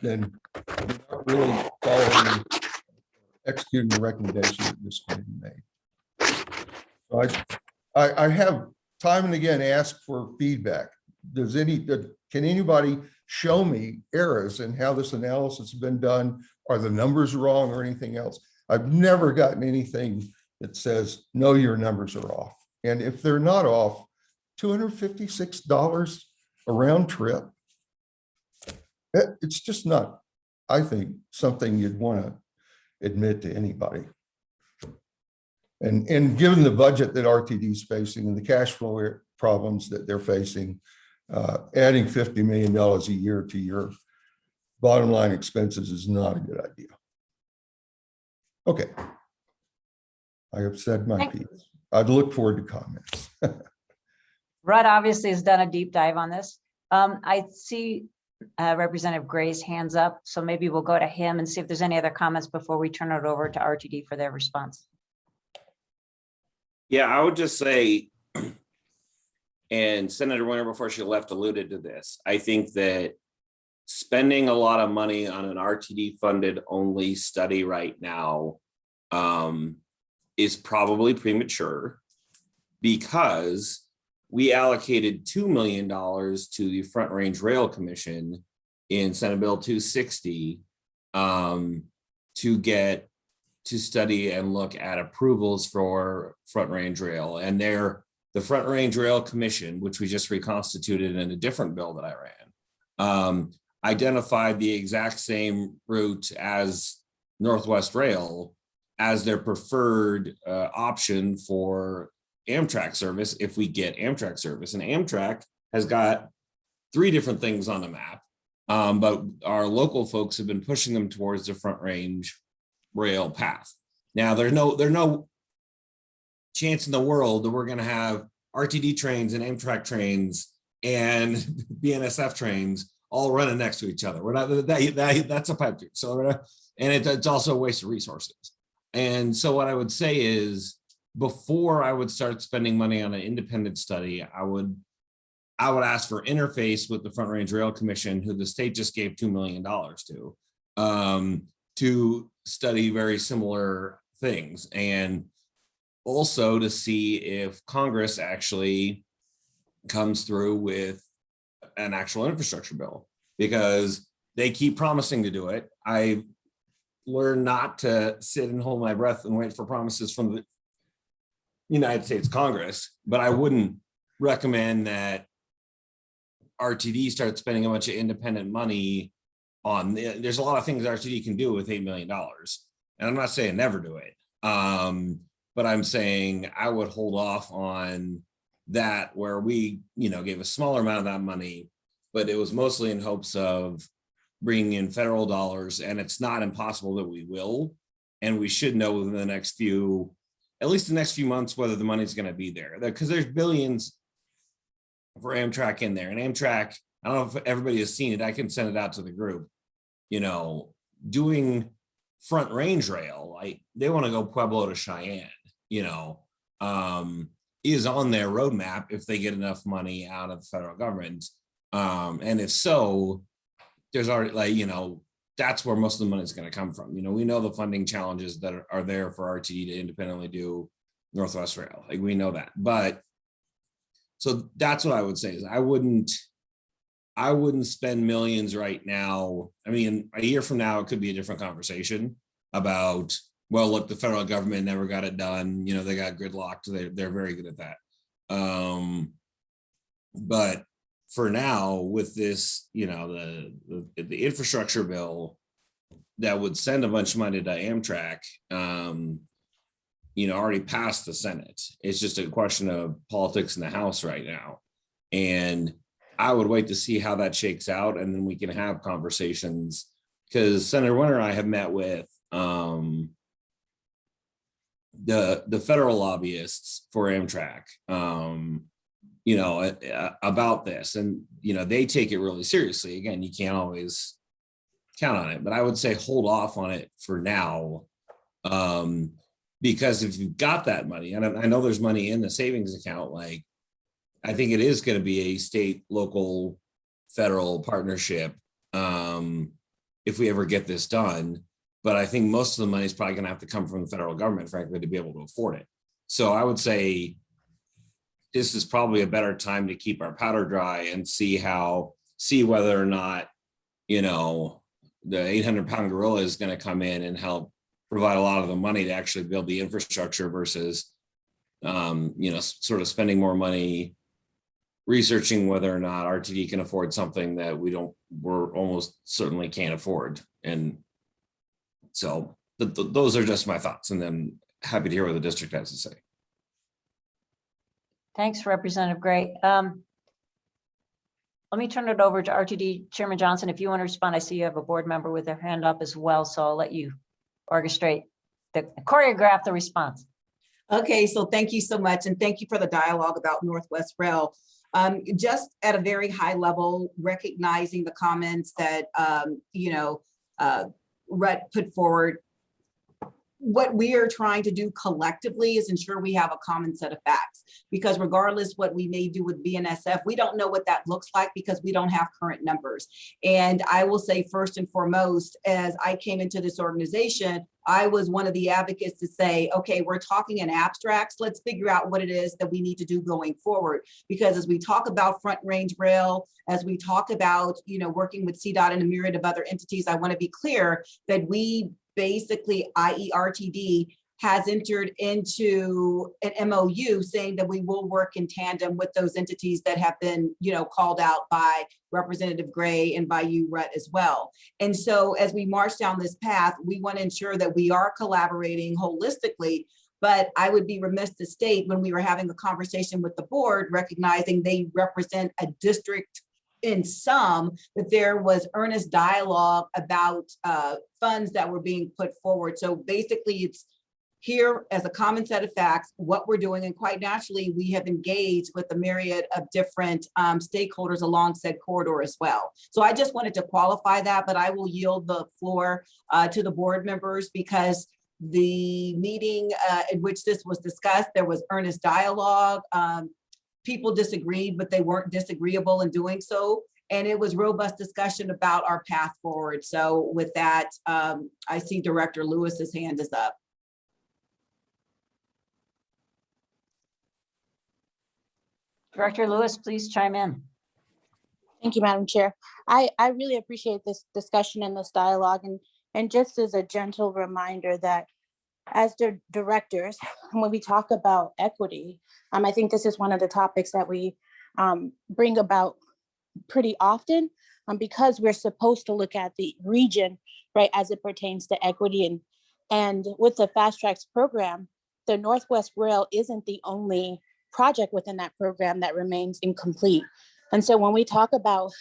then you're not really following, executing the recommendation that this committee made. So I, I, I have time and again asked for feedback. Does any, can anybody show me errors in how this analysis has been done? Are the numbers wrong or anything else? I've never gotten anything that says, no, your numbers are off. And if they're not off, $256 a round trip. It- It's just not, I think, something you'd want to admit to anybody. And, and given the budget that RTD is facing and the cash flow problems that they're facing, uh, adding $50 million a year to your bottom line expenses is not a good idea. Okay. I have said my Thank- piece. I'd look forward to comments. Rudd obviously has done a deep dive on this. Um, I see uh, Representative Gray's hands up, so maybe we'll go to him and see if there's any other comments before we turn it over to RTD for their response. Yeah, I would just say, and Senator Winter, before she left, alluded to this. I think that spending a lot of money on an RTD funded only study right now um, is probably premature because we allocated $2 million to the Front Range Rail Commission in Senate Bill 260 um, to get to study and look at approvals for Front Range Rail. And their the Front Range Rail Commission, which we just reconstituted in a different bill that I ran, um, identified the exact same route as Northwest Rail as their preferred uh, option for Amtrak service if we get Amtrak service. And Amtrak has got three different things on the map. Um, but our local folks have been pushing them towards the Front Range rail path. Now, there's no, there's no chance in the world that we're gonna have RTD trains and Amtrak trains and BNSF trains all running next to each other. We're not, that, that, that's a pipe dream. So, and it, it's also a waste of resources. And so what I would say is, before I would start spending money on an independent study, I would, I would ask for interface with the Front Range Rail Commission, who the state just gave $2 million to, um, to study very similar things. And also to see if Congress actually comes through with an actual infrastructure bill because they keep promising to do it. I learned not to sit and hold my breath and wait for promises from the United States Congress, but I wouldn't recommend that RTD start spending a bunch of independent money on, the- there's a lot of things RTD can do with $8 million. And I'm not saying never do it. Um, but I'm saying I would hold off on that where we, you know, gave a smaller amount of that money, but it was mostly in hopes of bringing in federal dollars and it's not impossible that we will. And we should know within the next few, at least the next few months, whether the money's gonna be there, because there's billions for Amtrak in there and Amtrak, I don't know if everybody has seen it, I can send it out to the group. You know, doing front range rail, like they want to go Pueblo to Cheyenne, you know, um, is on their roadmap if they get enough money out of the federal government. Um, and if so, there's already like, you know, that's where most of the money is going to come from. You know, we know the funding challenges that are, are there for RTD to independently do Northwest Rail. Like we know that, but so that's what I would say is I wouldn't, I wouldn't spend millions right now. I mean, a year from now, it could be a different conversation about, well, look, the federal government never got it done. You know, they got gridlocked. They're, they're very good at that. Um, but for now, with this, you know, the, the, the infrastructure bill that would send a bunch of money to Amtrak, um, you know, already passed the Senate. It's just a question of politics in the House right now. And I would wait to see how that shakes out and then we can have conversations. Because Senator Winter and I have met with um, the the federal lobbyists for Amtrak, um, you know, about this, and you know they take it really seriously. Again, you can't always count on it, but I would say hold off on it for now, um, because if you've got that money, and I know there's money in the savings account, like I think it is going to be a state, local, federal partnership um, if we ever get this done. But I think most of the money is probably going to have to come from the federal government, frankly, to be able to afford it. So I would say this is probably a better time to keep our powder dry and see how, see whether or not, you know, the 800 pound gorilla is going to come in and help provide a lot of the money to actually build the infrastructure versus, um, you know, sort of spending more money researching whether or not RTD can afford something that we don't, we're almost certainly can't afford. And so th- th- those are just my thoughts and then happy to hear what the district has to say. Thanks, Representative Gray. Um, Let me turn it over to RTD Chairman Johnson. If you want to respond, I see you have a board member with their hand up as well, so I'll let you orchestrate the choreograph the response. Okay, so thank you so much, and thank you for the dialogue about Northwest Rail. Um, just at a very high level, recognizing the comments that, um, you know, uh, Rhett put forward. What we are trying to do collectively is ensure we have a common set of facts. Because regardless what we may do with BNSF, we don't know what that looks like because we don't have current numbers. And I will say first and foremost, as I came into this organization, I was one of the advocates to say, okay, we're talking in abstracts. Let's figure out what it is that we need to do going forward. Because as we talk about front range rail, as we talk about, you know, working with CDOT and a myriad of other entities, I want to be clear that we basically, IERTD has entered into an MOU saying that we will work in tandem with those entities that have been, you know, called out by Representative Gray and by you, Rhett, as well. And so as we march down this path, we want to ensure that we are collaborating holistically But I would be remiss to state when we were having a conversation with the board, recognizing they represent a district in some, that there was earnest dialogue about uh, funds that were being put forward. So basically, it's here as a common set of facts, what we're doing, and quite naturally, we have engaged with a myriad of different um, stakeholders along said corridor as well. So I just wanted to qualify that, but I will yield the floor uh, to the board members because the meeting uh, in which this was discussed, there was earnest dialogue. Um, people disagreed, but they weren't disagreeable in doing so. And it was robust discussion about our path forward. So with that, um, I see Director Lewis's hand is up. Director Lewis, please chime in. Thank you, Madam Chair. I, I really appreciate this discussion and this dialogue and, and just as a gentle reminder that as the directors, when we talk about equity, um, I think this is one of the topics that we um, bring about pretty often um, because we're supposed to look at the region, right, as it pertains to equity and, and with the FasTracks program, the Northwest Rail isn't the only project within that program that remains incomplete. And so when we talk about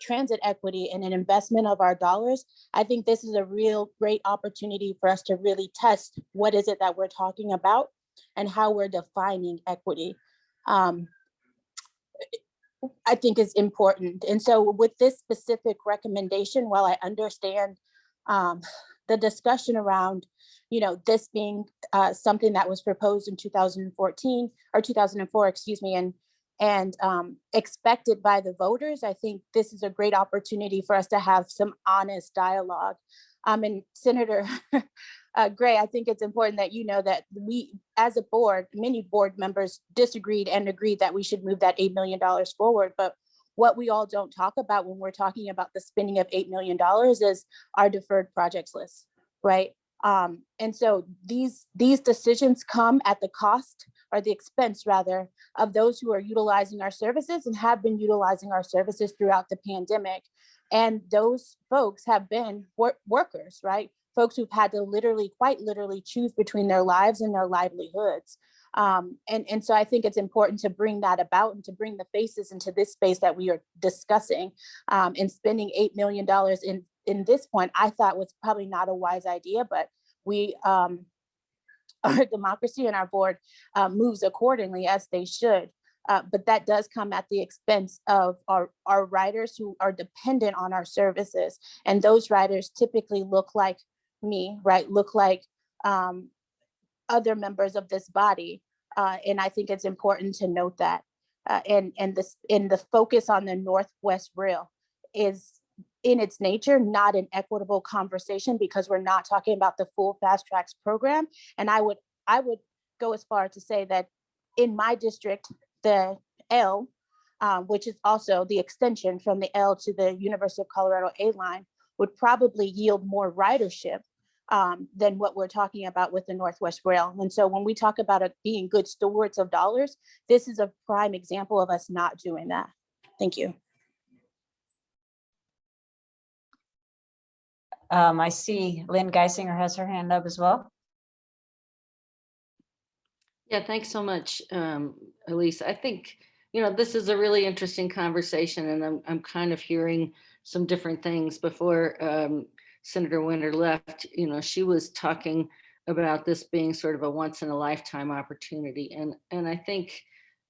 transit equity and an investment of our dollars, I think this is a real great opportunity for us to really test what is it that we're talking about and how we're defining equity. Um, I think is important. And so with this specific recommendation, while I understand um, the discussion around, you know, this being uh, something that was proposed in 2014 or 2004, excuse me, and and um, expected by the voters, I think this is a great opportunity for us to have some honest dialogue. Um, and Senator uh, Gray, I think it's important that you know that we, as a board, many board members disagreed and agreed that we should move that $8 million forward. But what we all don't talk about when we're talking about the spending of $8 million is our deferred projects list, right? Um, and so these, these decisions come at the cost or the expense rather of those who are utilizing our services and have been utilizing our services throughout the pandemic. And those folks have been wor workers, right? Folks who've had to literally, quite literally choose between their lives and their livelihoods. Um, and, and so I think it's important to bring that about and to bring the faces into this space that we are discussing um, and spending $8 million in, in this point, I thought was probably not a wise idea, but we, um, our democracy and our board uh, moves accordingly as they should. Uh, but that does come at the expense of our, our riders who are dependent on our services. And those writers typically look like me, right? Look like um, other members of this body. Uh, and I think it's important to note that. Uh, and, and, this, and the focus on the Northwest Rail is in its nature, not an equitable conversation because we're not talking about the full fast tracks program. And I would, I would go as far to say that in my district, the L, um, which is also the extension from the L to the University of Colorado A line, would probably yield more ridership um, than what we're talking about with the Northwest Rail. And so when we talk about it being good stewards of dollars, this is a prime example of us not doing that. Thank you. Um, I see Lynn Guissinger has her hand up as well. Yeah, thanks so much, um, Elise. I think, you know, this is a really interesting conversation and I'm, I'm kind of hearing some different things before um, Senator Winter left. You know, she was talking about this being sort of a once in a lifetime opportunity. And, and I think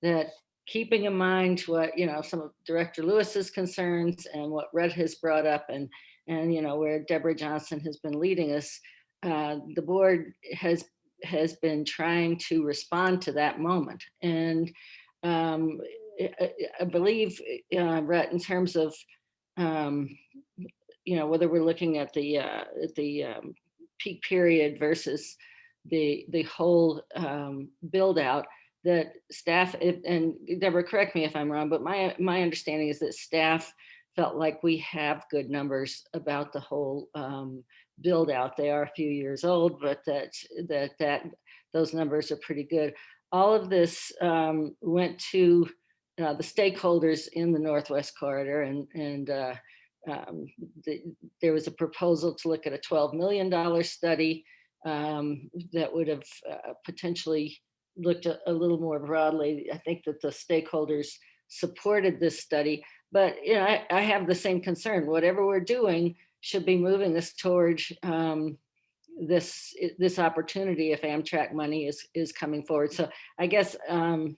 that keeping in mind what, you know, some of Director Lewis's concerns and what Rhett has brought up and, and, you know, where Debra Johnson has been leading us, uh, the board has has been trying to respond to that moment. And um, I, I, believe, uh, Brett, in terms of, um, you know, whether we're looking at the uh, the um, peak period versus the the whole um, build out, that staff and Debra, correct me if I'm wrong, but my my understanding is that staff felt like we have good numbers about the whole um, build out. They are a few years old, but that that that those numbers are pretty good. All of this um, went to uh, the stakeholders in the Northwest Corridor, and and uh, um, the, there was a proposal to look at a $12 million study um, that would have uh, potentially looked a, a little more broadly. I think that the stakeholders supported this study, but you know, I, I have the same concern. Whatever we're doing should be moving us toward um, this this opportunity if Amtrak money is is coming forward. So I guess um,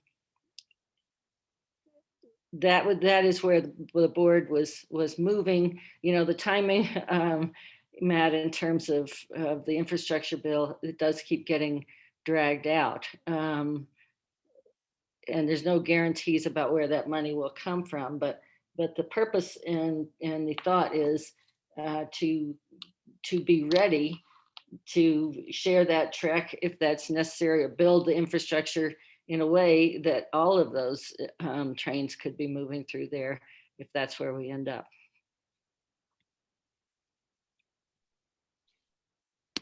that would that is where the, the board was was moving. You know, the timing, um, Matt, in terms of of the infrastructure bill, it does keep getting dragged out. Um, and there's no guarantees about where that money will come from, but but the purpose and and the thought is uh, to to be ready to share that trek if that's necessary or build the infrastructure in a way that all of those um, trains could be moving through there if that's where we end up.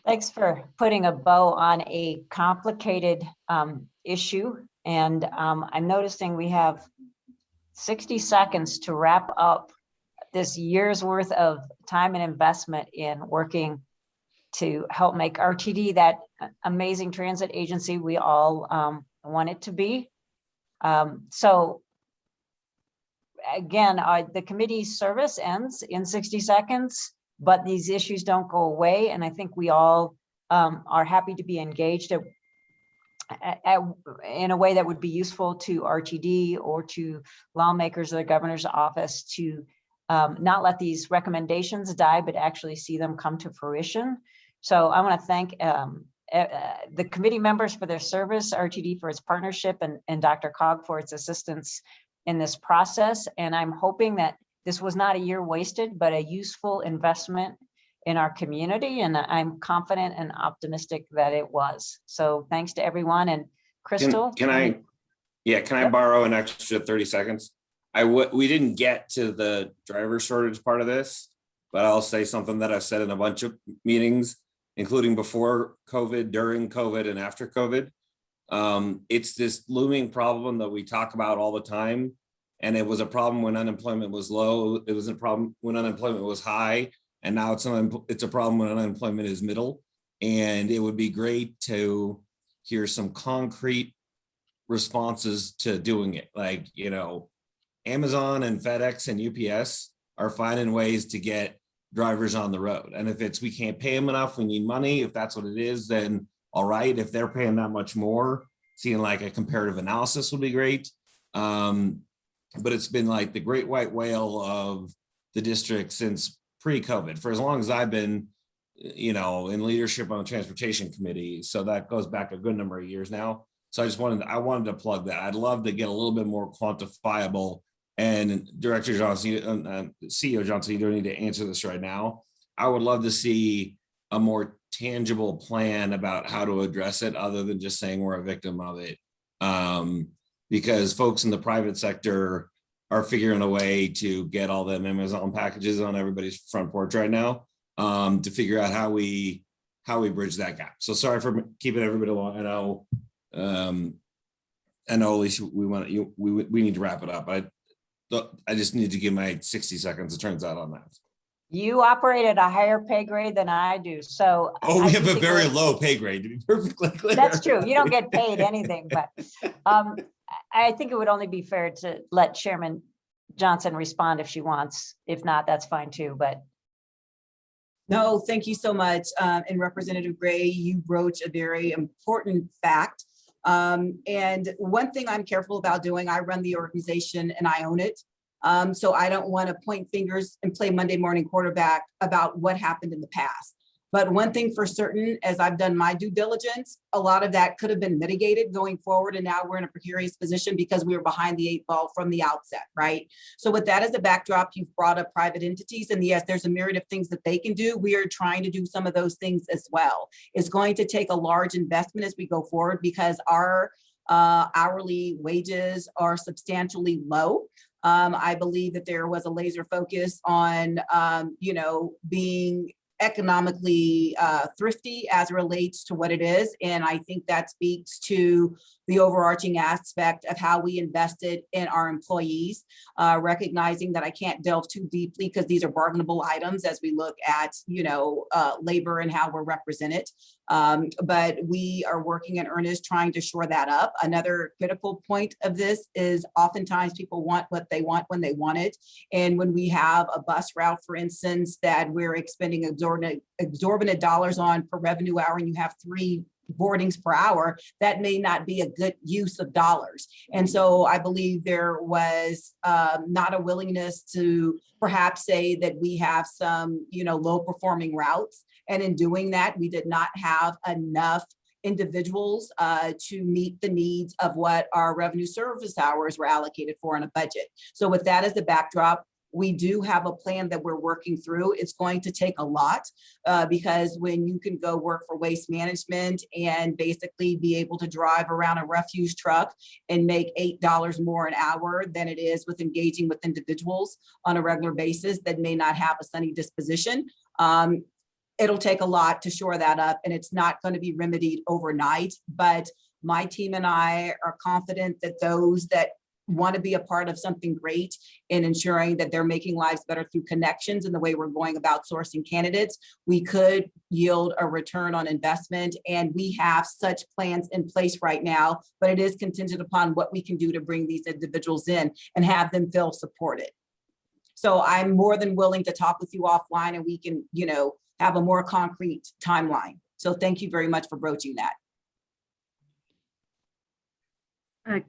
Thanks for putting a bow on a complicated um, issue. And um, I'm noticing we have 60 seconds to wrap up this year's worth of time and investment in working to help make RTD that amazing transit agency we all um, want it to be. Um, so again, uh, the committee's service ends in 60 seconds, but these issues don't go away. And I think we all um, are happy to be engaged at, at- in a way that would be useful to RTD or to lawmakers or the governor's office to um, not let these recommendations die, but actually see them come to fruition. So I want to thank um, uh, the committee members for their service, RTD for its partnership, and, and DRCOG for its assistance in this process. And I'm hoping that this was not a year wasted, but a useful investment in our community. And I'm confident and optimistic that it was. So thanks to everyone and Crystal. can I, yeah, can I borrow an extra thirty seconds? I we didn't get to the driver shortage part of this, but I'll say something that I've said in a bunch of meetings, including before COVID, during COVID and after COVID. Um, it's this looming problem that we talk about all the time. And it was a problem when unemployment was low. It was a problem when unemployment was high. And now it's, an- it's a problem when unemployment is middle. And it would be great to hear some concrete responses to doing it. Like, you know, Amazon and FedEx and UPS are finding ways to get drivers on the road. And if it's, we can't pay them enough, we need money, if that's what it is, then all right, if they're paying that much more, seeing like a comparative analysis would be great. Um, but it's been like the great white whale of the district since pre-COVID, for as long as I've been, you know, in leadership on the transportation committee. So that goes back a good number of years now. So I just wanted, I wanted to plug that. I'd love to get a little bit more quantifiable. And Director Johnson, uh, CEO Johnson, you don't need to answer this right now. I would love to see a more tangible plan about how to address it, other than just saying we're a victim of it. Um, because folks in the private sector are figuring a way to get all them Amazon packages on everybody's front porch right now. Um, to figure out how we, how we bridge that gap. So sorry for keeping everybody along. I know, um, I know, Alicia, we want you, we, we need to wrap it up. I, I just need to give my sixty seconds, it turns out on that. You operate at a higher pay grade than I do, so. Oh, I we have a very low pay grade, to be perfectly clear. That's true. You don't get paid anything, but um, I think it would only be fair to let Chairman Johnson respond if she wants. If not, that's fine too, but No, thank you so much. Um, and Representative Gray, you broach a very important fact. Um, and one thing I'm careful about doing, I run the organization and I own it. Um, so I don't want to point fingers and play Monday morning quarterback about what happened in the past. But one thing for certain, as I've done my due diligence, a lot of that could have been mitigated going forward. And now we're in a precarious position because we were behind the eight ball from the outset, right? So with that as a backdrop, you've brought up private entities and yes, there's a myriad of things that they can do. We are trying to do some of those things as well. It's going to take a large investment as we go forward because our uh, hourly wages are substantially low. Um, I believe that there was a laser focus on, um, you know, being economically uh, thrifty as it relates to what it is. And I think that speaks to the overarching aspect of how we invested in our employees, uh, recognizing that I can't delve too deeply because these are bargainable items as we look at, you know, uh, labor and how we're represented. Um, but we are working in earnest trying to shore that up. Another critical point of this is oftentimes people want what they want when they want it. And when we have a bus route, for instance, that we're expending exorbitant, exorbitant dollars on per revenue hour and you have three boardings per hour, that may not be a good use of dollars. And so I believe there was um, not a willingness to perhaps say that we have some, you know, low performing routes. And in doing that, we did not have enough individuals uh, to meet the needs of what our revenue service hours were allocated for in a budget. So with that as the backdrop, we do have a plan that we're working through. It's going to take a lot uh, because when you can go work for waste management and basically be able to drive around a refuse truck and make eight dollars more an hour than it is with engaging with individuals on a regular basis that may not have a sunny disposition. Um, it'll take a lot to shore that up and it's not going to be remedied overnight, but my team and I are confident that those that want to be a part of something great in ensuring that they're making lives better through connections and the way we're going about sourcing candidates, we could yield a return on investment. And we have such plans in place right now, but it is contingent upon what we can do to bring these individuals in and have them feel supported. So I'm more than willing to talk with you offline and we can, you know, have a more concrete timeline. So thank you very much for broaching that. Uh,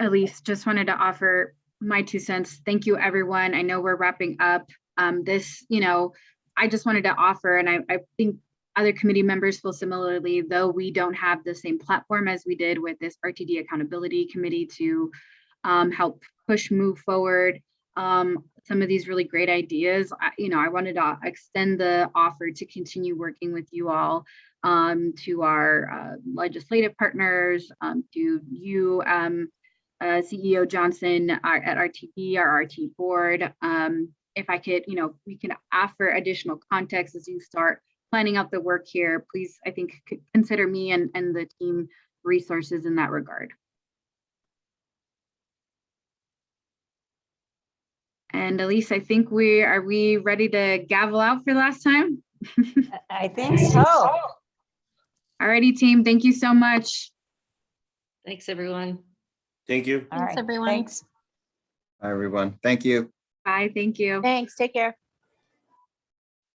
Elise, just wanted to offer my two cents. Thank you, everyone. I know we're wrapping up um, this, you know, I just wanted to offer, and I, I think other committee members feel similarly, though we don't have the same platform as we did with this RTD Accountability Committee to um, help push move forward um, some of these really great ideas. I, you know, I wanted to extend the offer to continue working with you all um, to our uh, legislative partners, um, to you, um, uh, CEO Johnson our, at RTD, our RT board. Um, if I could, you know, we can offer additional context as you start planning out the work here, please, I think, consider me and, and the team resources in that regard. And Elise, I think we, are we ready to gavel out for the last time? I think so. Alrighty, team, thank you so much. Thanks, everyone. Thank you. All Thanks, right, everyone. Thanks. Hi, everyone. Thank you. Bye, thank you. Thanks, take care.